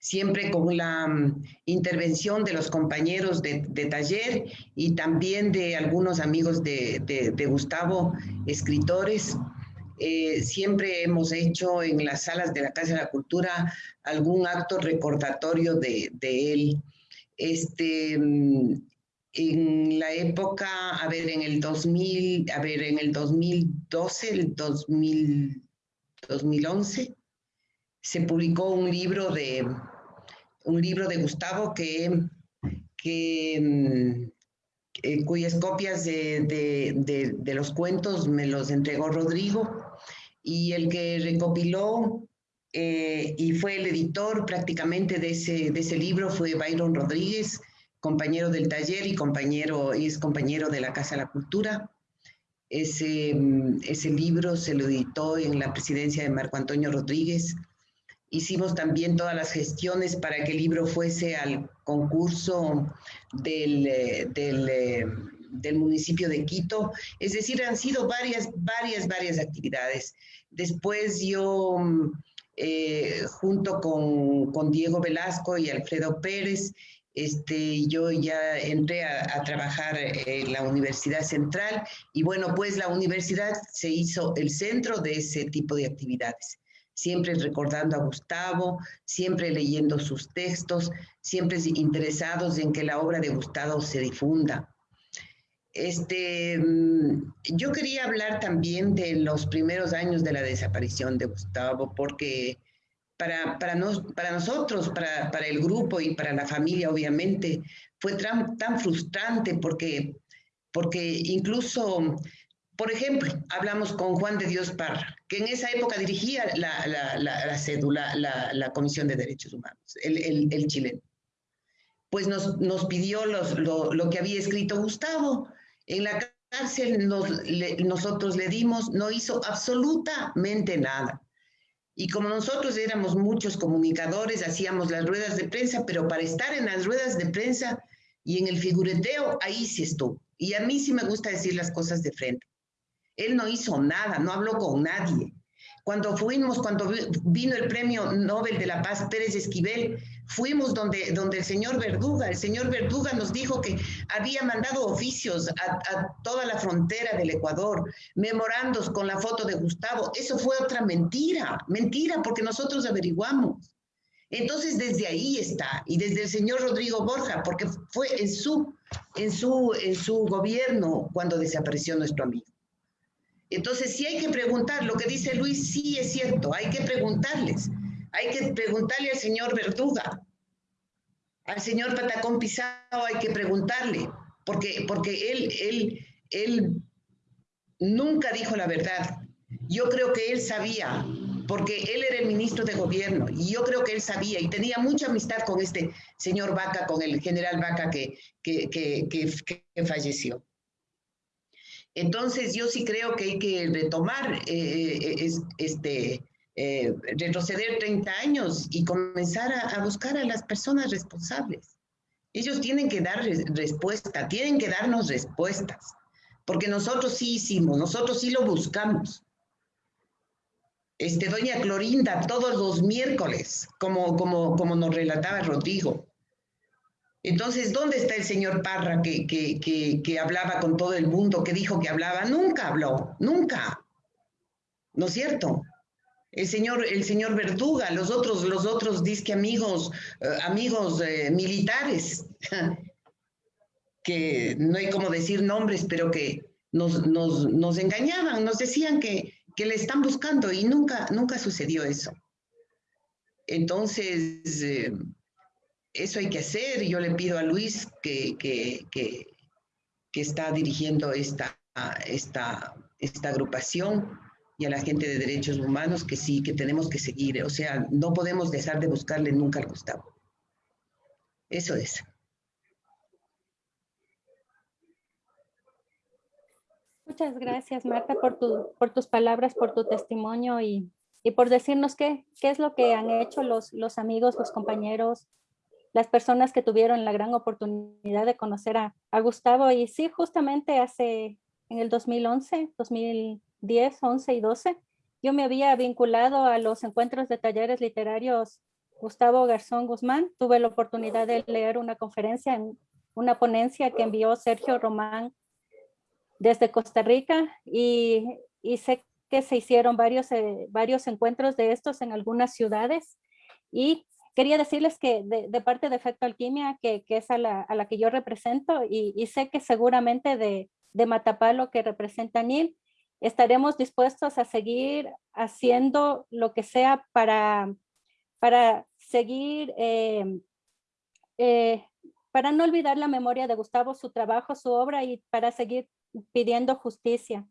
siempre con la mm, intervención de los compañeros de, taller y también de algunos amigos de, Gustavo, escritores. Eh, siempre hemos hecho en las salas de la Casa de la Cultura algún acto recordatorio de, él. Este, mm, en la época, a ver, en el 2000, a ver, en el 2012, el 2011, se publicó un libro de, un libro de Gustavo que, mm, eh, cuyas copias de, los cuentos me los entregó Rodrigo y el que recopiló eh, y fue el editor prácticamente de ese, de ese libro, fue Byron Rodríguez, compañero del taller y compañero, es compañero de la Casa de la Cultura. Ese, mm, ese libro se lo editó en la presidencia de Marco Antonio Rodríguez. Hicimos también todas las gestiones para que el libro fuese al concurso del, eh, del, eh, del municipio de Quito. Es decir, han sido varias, varias, varias actividades. Después yo, mm, eh, junto con, con, Diego Velasco y Alfredo Pérez, este, yo ya entré a, trabajar en la Universidad Central y bueno, pues la universidad se hizo el centro de ese tipo de actividades. Siempre recordando a Gustavo, siempre leyendo sus textos, siempre interesados en que la obra de Gustavo se difunda. Este, mm, yo quería hablar también de los primeros años de la desaparición de Gustavo, porque para, para, para nosotros, para, para, el grupo y para la familia, obviamente, fue tan, tan frustrante porque, porque incluso, por ejemplo, hablamos con Juan de Dios Parra, que en esa época dirigía la, la, la, cédula, la, Comisión de Derechos Humanos, el, el, el chileno. Pues nos, nos pidió los, lo, lo, que había escrito Gustavo. En la cárcel nos, le, nosotros le dimos, no hizo absolutamente nada y como nosotros éramos muchos comunicadores, hacíamos las ruedas de prensa, pero para estar en las ruedas de prensa y en el figureteo, ahí sí estuvo. Y a mí sí me gusta decir las cosas de frente. Él no hizo nada, no habló con nadie. Cuando fuimos, cuando vino el premio Nobel de la Paz Pérez Esquivel, fuimos donde, donde el señor Verduga, el señor Verduga nos dijo que había mandado oficios a, toda la frontera del Ecuador, memorandos con la foto de Gustavo. Eso fue otra mentira, mentira, porque nosotros averiguamos. Entonces, desde ahí está, y desde el señor Rodrigo Borja, porque fue en su, en su, en su gobierno cuando desapareció nuestro amigo. Entonces, sí hay que preguntar, lo que dice Luis sí es cierto, hay que preguntarles. Hay que preguntarle al señor Verduga, al señor Patacón Pisado hay que preguntarle, porque, porque él, él, él nunca dijo la verdad. Yo creo que él sabía, porque él era el ministro de gobierno, y yo creo que él sabía y tenía mucha amistad con este señor Vaca, con el general Vaca que, que, que, que falleció. Entonces, yo sí creo que hay que retomar eh, eh, este, eh, retroceder 30 años y comenzar a, buscar a las personas responsables. Ellos tienen que dar respuesta, tienen que darnos respuestas, porque nosotros sí hicimos, nosotros sí lo buscamos. Este, doña Clorinda, todos los miércoles, como, como, como nos relataba Rodrigo, entonces, ¿dónde está el señor Parra que, que, hablaba con todo el mundo, que dijo que hablaba? Nunca habló, nunca. ¿No es cierto? El señor, el señor Verduga, los otros, los otros disque amigos, eh, amigos eh, militares, <laughs> que no hay como decir nombres, pero que nos, nos, engañaban, nos decían que, que, le están buscando y nunca, nunca sucedió eso. Entonces, eh, eso hay que hacer. Yo le pido a Luis que, que, que, está dirigiendo esta, esta, esta agrupación y a la gente de derechos humanos que sí, que tenemos que seguir. O sea, no podemos dejar de buscarle nunca al Gustavo. Eso es. Muchas gracias, Marta, por, tu, por tus palabras, por tu testimonio y, y por decirnos qué, qué es lo que han hecho los, los amigos, los compañeros, las personas que tuvieron la gran oportunidad de conocer a, Gustavo. Y sí, justamente hace en el 2011, 2010, 11 y 12, yo me había vinculado a los encuentros de talleres literarios Gustavo Garzón Guzmán. Tuve la oportunidad de leer una conferencia en una ponencia que envió Sergio Román desde Costa Rica y, y sé que se hicieron varios, eh, varios encuentros de estos en algunas ciudades y quería decirles que de, parte de Efecto Alquimia, que, es a la, que yo represento, y, sé que seguramente de, de Matapalo que representa Nil, estaremos dispuestos a seguir haciendo lo que sea para, para seguir, eh, eh, para no olvidar la memoria de Gustavo, su trabajo, su obra y para seguir pidiendo justicia.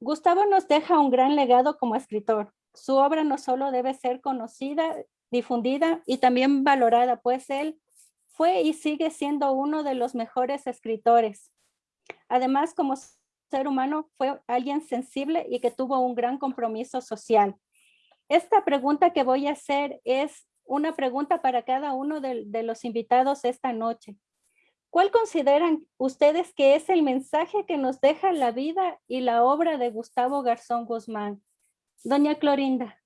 Gustavo nos deja un gran legado como escritor. su obra no solo debe ser conocida, difundida y también valorada, pues él fue y sigue siendo uno de los mejores escritores. Además, como ser humano, fue alguien sensible y que tuvo un gran compromiso social. Esta pregunta que voy a hacer es una pregunta para cada uno de, los invitados esta noche. ¿Cuál consideran ustedes que es el mensaje que nos deja la vida y la obra de Gustavo Garzón Guzmán? Doña Clorinda.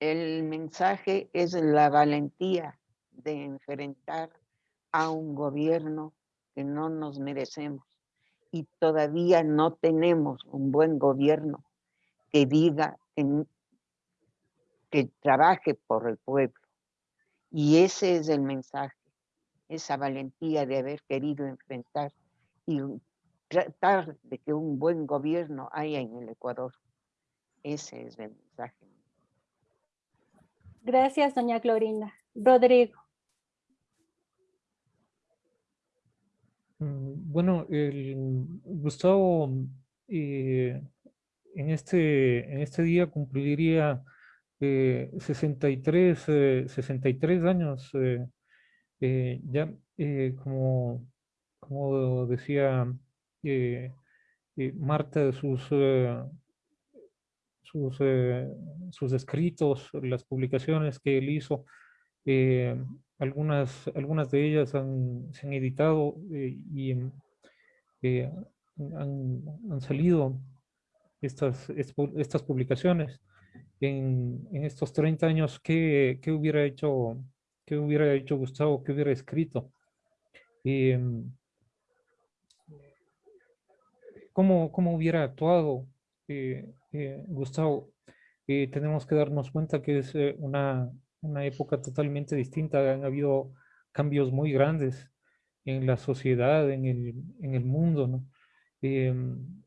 El mensaje es la valentía de enfrentar a un gobierno que no nos merecemos y todavía no tenemos un buen gobierno que diga que, trabaje por el pueblo. Y ese es el mensaje, esa valentía de haber querido enfrentar y tratar de que un buen gobierno haya en el Ecuador. Ese es el mensaje. Gracias, doña Clorinda. Rodrigo. Bueno, el Gustavo eh, en, este, en este día cumpliría 63, eh, 63 eh, años. ya, como, como decía Marta, sus, sus, sus escritos, las publicaciones que él hizo, algunas, algunas de ellas se han editado eh, y eh, han, salido estas, estas publicaciones. En, estos 30 años, ¿qué, hubiera hecho, qué hubiera hecho Gustavo? ¿Qué hubiera escrito? Em, ¿cómo, ¿Cómo hubiera actuado eh, Gustavo? tenemos que darnos cuenta que es una, una época totalmente distinta, han habido cambios muy grandes en la sociedad, en el, en el mundo, ¿no? Em,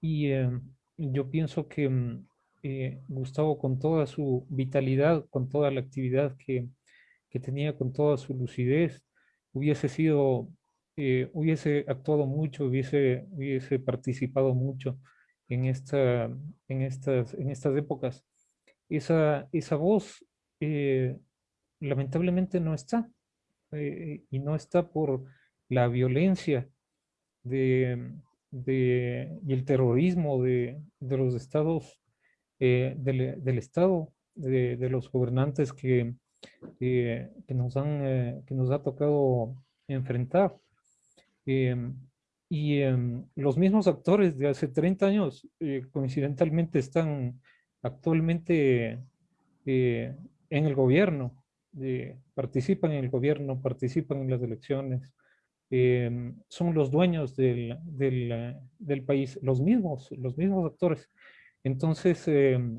y em, yo pienso que em, eh, Gustavo con toda su vitalidad, con toda la actividad que, que tenía, con toda su lucidez, hubiese sido, eh, hubiese actuado mucho, hubiese, hubiese participado mucho en, esta, en, estas, en estas épocas. Esa, esa voz eh, lamentablemente no está. Eh, y no está por la violencia de, y el terrorismo de, los estados, eh, del, Estado, de, los gobernantes que, que, nos han, que nos ha tocado enfrentar. Y em, los mismos actores de hace 30 años, coincidentalmente, están actualmente en el gobierno, participan en el gobierno, participan en las elecciones, em, son los dueños del, del, país, los mismos, los mismos actores. Entonces, em,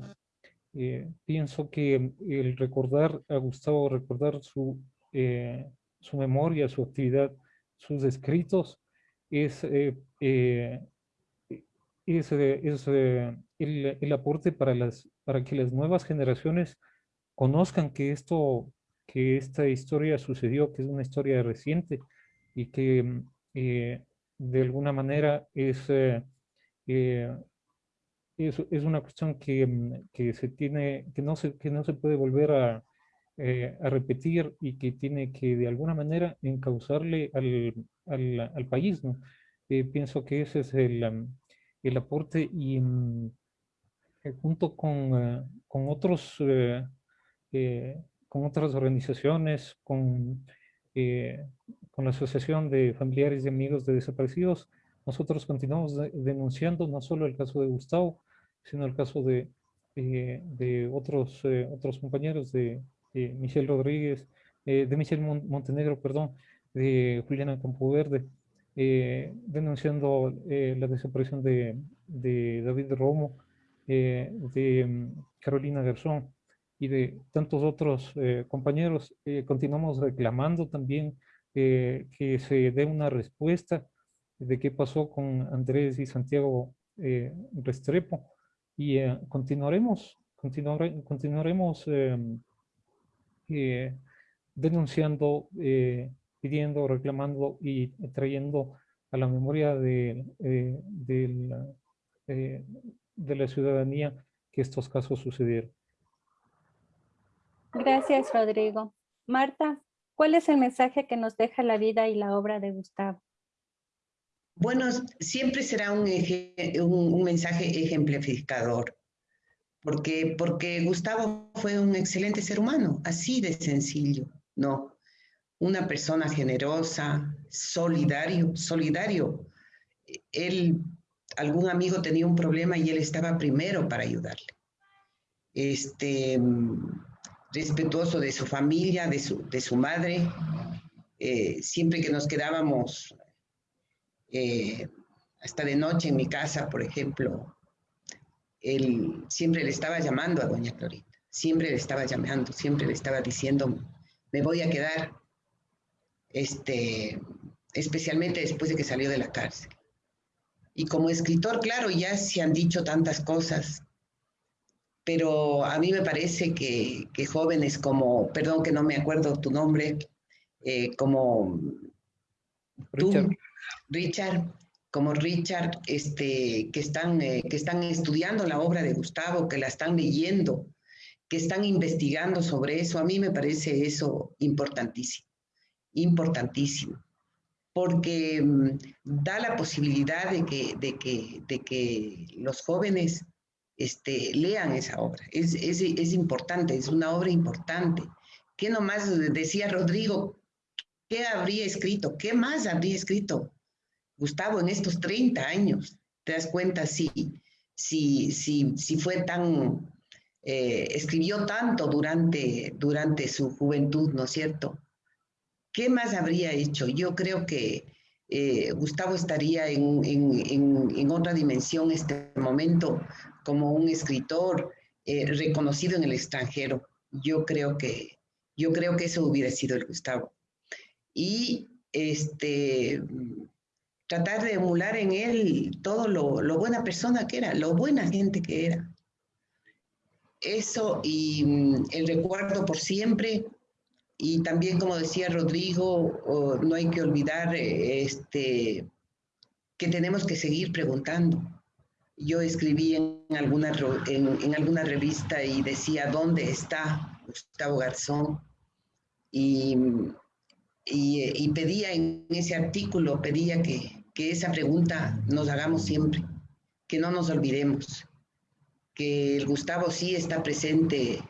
eh, pienso que el recordar a Gustavo, recordar su, eh, su memoria, su actividad, sus escritos, es, eh, es, es el, el, aporte para, las, para que las nuevas generaciones conozcan que esto, que esta historia sucedió, que es una historia reciente y que mm, eh, de alguna manera es, eh, eh, es, es, una cuestión que, mm, que, se tiene, que no se, que no se puede volver a, a repetir y que tiene que de alguna manera encauzarle al, al, al país. ¿no? pienso que ese es el, mm, el aporte y junto con, con otros eh, con otras organizaciones, con, eh, con la Asociación de Familiares y Amigos de Desaparecidos, nosotros continuamos denunciando no solo el caso de Gustavo, sino el caso de, eh, de otros, otros compañeros de Michelle Rodríguez, de Michelle Montenegro, perdón, de Juliana Campoverde, denunciando la desaparición de, de David Romo, de mm, Carolina Garzón, y de tantos otros eh, compañeros, eh, continuamos reclamando también eh, que se dé una respuesta de qué pasó con Andrés y Santiago Restrepo y continuaremos, continuare, continuaremos em, denunciando, pidiendo, reclamando y trayendo a la memoria de, de la ciudadanía que estos casos sucedieron. Gracias, Rodrigo. Marta, ¿cuál es el mensaje que nos deja la vida y la obra de Gustavo? Bueno, siempre será un, mensaje ejemplificador, porque, porque Gustavo fue un excelente ser humano, así de sencillo, ¿no? Una persona generosa, solidario, solidario. Él, algún amigo tenía un problema y él estaba primero para ayudarle. Este, respetuoso de su familia, de su, de su madre. Eh, siempre que nos quedábamos eh, hasta de noche en mi casa, por ejemplo, él siempre le estaba llamando a doña Clorita, siempre le estaba llamando, siempre le estaba diciendo, me voy a quedar, este, especialmente después de que salió de la cárcel. Y como escritor, claro, ya se han dicho tantas cosas, pero a mí me parece que, jóvenes como, perdón que no me acuerdo tu nombre, eh, como Richard. tú, Richard, como Richard, este, que, están, eh, que están estudiando la obra de Gustavo, que la están leyendo, que están investigando sobre eso, a mí me parece eso importantísimo, importantísimo, porque mm, da la posibilidad de que, de que, de que los jóvenes este, lean esa obra. Es, es, es, importante, es una obra importante. ¿Qué nomás decía Rodrigo? ¿Qué habría escrito? ¿Qué más habría escrito Gustavo en estos 30 años? ¿Te das cuenta si, si, si, si fue tan, eh, escribió tanto durante, durante su juventud, ¿no es cierto? ¿Qué más habría hecho? Yo creo que eh, Gustavo estaría en, en, en, otra dimensión este momento como un escritor eh, reconocido en el extranjero. Yo creo que, yo creo que eso hubiera sido el Gustavo. Y este, tratar de emular en él todo lo, lo buena persona que era, lo buena gente que era. Eso y mm, el recuerdo por siempre. Y también, como decía Rodrigo, no hay que olvidar eh, este, que tenemos que seguir preguntando yo escribí en alguna, en, alguna revista y decía, ¿dónde está Gustavo Garzón? Y, y, pedía en ese artículo, pedía que, que esa pregunta nos hagamos siempre, que no nos olvidemos, que el Gustavo sí está presente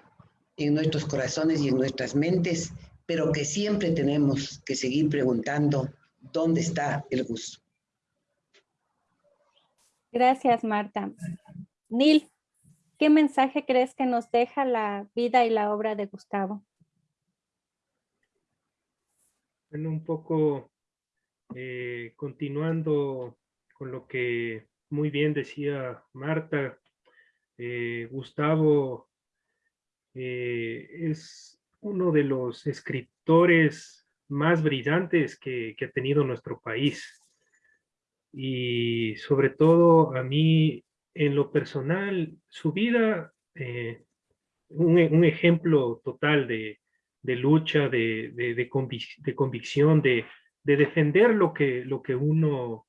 en nuestros corazones y en nuestras mentes, pero que siempre tenemos que seguir preguntando dónde está el gusto. Gracias, Marta. Neil, ¿qué mensaje crees que nos deja la vida y la obra de Gustavo? Bueno, un poco eh, continuando con lo que muy bien decía Marta, eh, Gustavo eh, es uno de los escritores más brillantes que ha tenido nuestro país y sobre todo a mí en lo personal, su vida, eh, un, ejemplo total de, lucha, de, de, convicción, de, defender lo que, lo, que uno,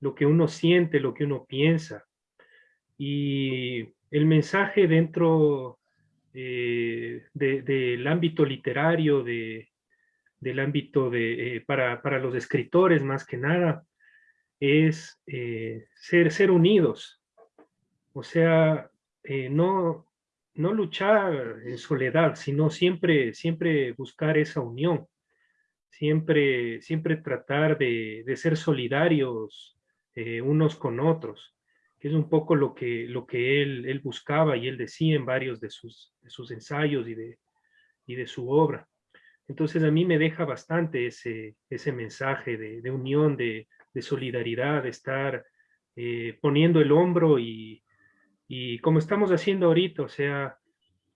lo que uno siente, lo que uno piensa. Y el mensaje dentro eh, del ámbito literario, del ámbito de, eh, para, para los escritores más que nada, es eh, ser, ser unidos. O sea, no, no luchar en soledad, sino siempre, siempre buscar esa unión. Siempre, siempre tratar de, ser solidarios unos con otros, es un poco lo que, lo que él, él buscaba y él decía en varios de sus, de sus ensayos y de, y de su obra. Entonces a mí me deja bastante ese, ese mensaje de, de unión, de, de solidaridad, de estar eh, poniendo el hombro y, como estamos haciendo ahorita, o sea,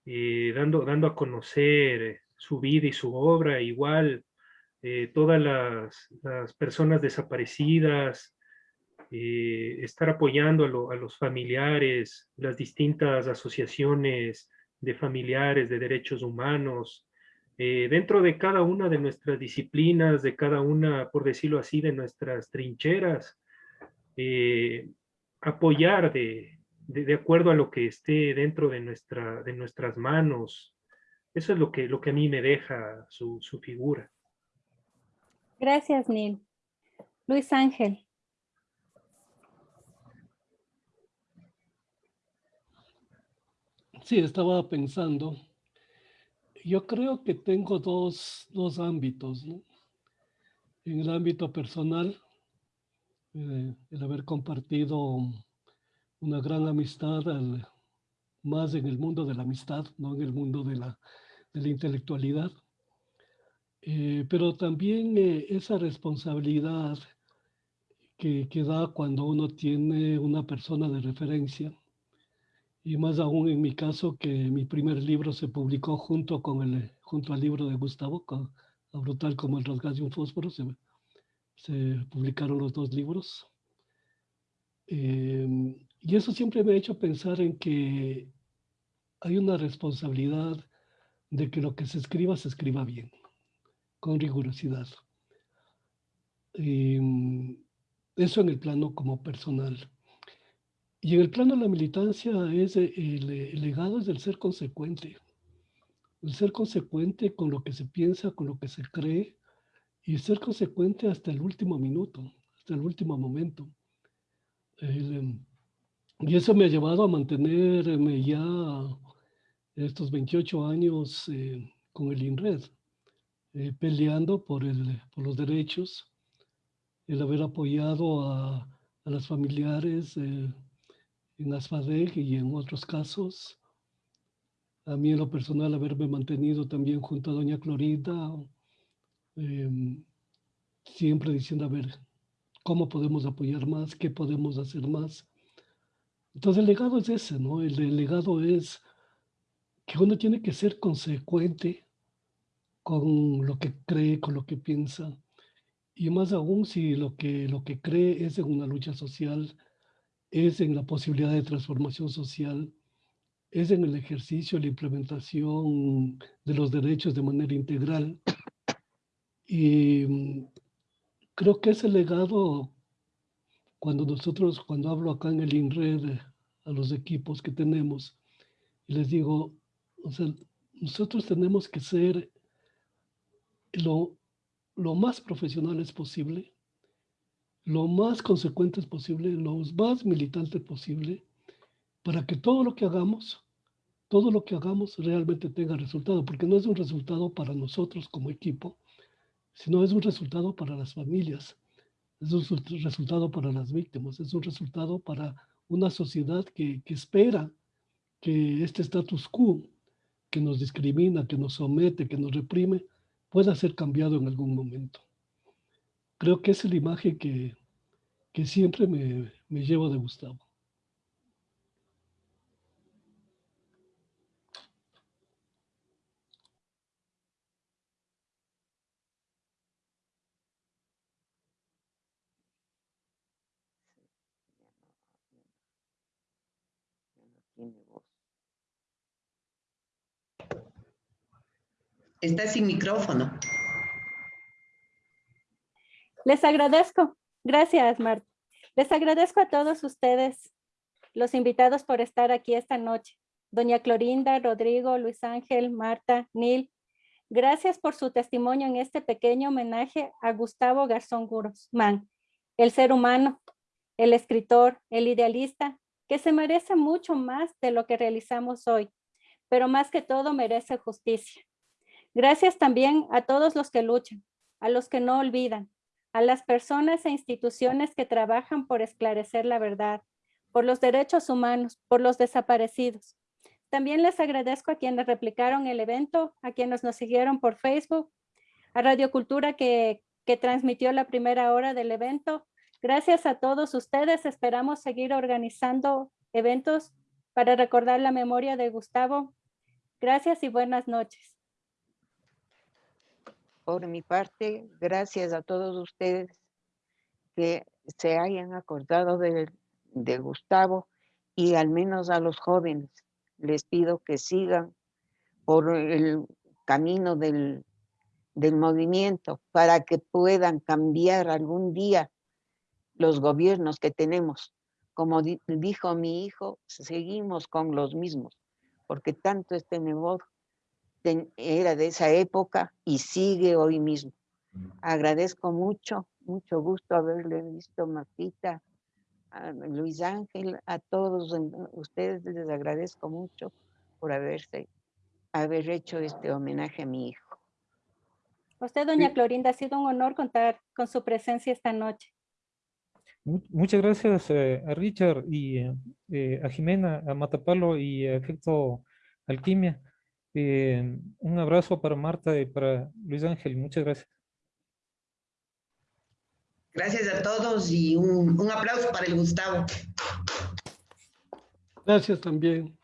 eh, dando, dando a conocer su vida y su obra, igual eh, todas las, personas desaparecidas, estar apoyando a, a, los familiares, las distintas asociaciones de familiares de derechos humanos, eh, dentro de cada una de nuestras disciplinas, de cada una, por decirlo así, de nuestras trincheras, eh, apoyar de, de, acuerdo a lo que esté dentro de, nuestra, de nuestras manos. Eso es lo que, lo que a mí me deja su, su figura. Gracias, Neil. Luis Ángel. Sí, estaba pensando. Yo creo que tengo dos, dos ámbitos. En el ámbito personal, eh, el haber compartido una gran amistad, más en el mundo de la amistad, no en el mundo de la, de la intelectualidad. Eh, pero también eh, esa responsabilidad que, que da cuando uno tiene una persona de referencia y más aún en mi caso que mi primer libro se publicó junto con el junto al libro de Gustavo, a brutal como el rasgar de un fósforo, se, se publicaron los dos libros. Em, y eso siempre me ha hecho pensar en que hay una responsabilidad de que lo que se escriba se escriba bien, con rigurosidad. Em, eso en el plano como personal. Y en el plano de la militancia es eh, el, legado es del ser consecuente. El ser consecuente con lo que se piensa, con lo que se cree, y ser consecuente hasta el último minuto, hasta el último momento. Em, y eso me ha llevado a mantenerme ya estos 28 años eh, con el INRED, eh, peleando por, el, por los derechos, el haber apoyado a, a las familiares en ASFADEG y en otros casos. A mí en lo personal haberme mantenido también junto a doña Clorinda, em, siempre diciendo, a ver, ¿cómo podemos apoyar más? ¿Qué podemos hacer más? Entonces el legado es ese, ¿no? El, el legado es que uno tiene que ser consecuente con lo que cree, con lo que piensa, y más aún si lo que, lo que cree es en una lucha social, es en la posibilidad de transformación social, es en el ejercicio, la implementación de los derechos de manera integral. Y mm, creo que ese legado, cuando nosotros, cuando hablo acá en el INRED a los equipos que tenemos, y les digo, o sea, nosotros tenemos que ser lo, lo más profesionales posible, lo más consecuentes posible, lo más militante posible, para que todo lo que hagamos, todo lo que hagamos realmente tenga resultado, porque no es un resultado para nosotros como equipo, sino es un resultado para las familias, es un resultado para las víctimas, es un resultado para una sociedad que, que espera que este status quo que nos discrimina, que nos somete, que nos reprime, pueda ser cambiado en algún momento. Creo que es la imagen que, que siempre me, me llevo de Gustavo. Está sin micrófono. Les agradezco. Gracias, Marta. Les agradezco a todos ustedes, los invitados por estar aquí esta noche. Doña Clorinda, Rodrigo, Luis Ángel, Marta, Nil. Gracias por su testimonio en este pequeño homenaje a Gustavo Garzón Guzmán, el ser humano, el escritor, el idealista, que se merece mucho más de lo que realizamos hoy, pero más que todo merece justicia. Gracias también a todos los que luchan, a los que no olvidan, a las personas e instituciones que trabajan por esclarecer la verdad, por los derechos humanos, por los desaparecidos. También les agradezco a quienes replicaron el evento, a quienes nos siguieron por Facebook, a Radio Cultura que, que transmitió la primera hora del evento. Gracias a todos ustedes, esperamos seguir organizando eventos para recordar la memoria de Gustavo. Gracias y buenas noches por mi parte, gracias a todos ustedes que se hayan acordado de, Gustavo y al menos a los jóvenes. Les pido que sigan por el camino del, del movimiento para que puedan cambiar algún día los gobiernos que tenemos. Como di- dijo mi hijo, seguimos con los mismos, porque tanto este negocio era de esa época y sigue hoy mismo. Agradezco mucho, mucho gusto haberle visto, Martita, a Luis Ángel, a todos ustedes les agradezco mucho por haberse, haber hecho este homenaje a mi hijo. Usted, doña Sí. Clorinda, ha sido un honor contar con su presencia esta noche. Mu- Muchas gracias eh, a Richard y eh, eh, a Jimena, a Matapalo y a Efecto Alquimia. Eh, un abrazo para Marta y para Luis Ángel. Muchas gracias. Gracias a todos y un, un aplauso para el Gustavo. Gracias también.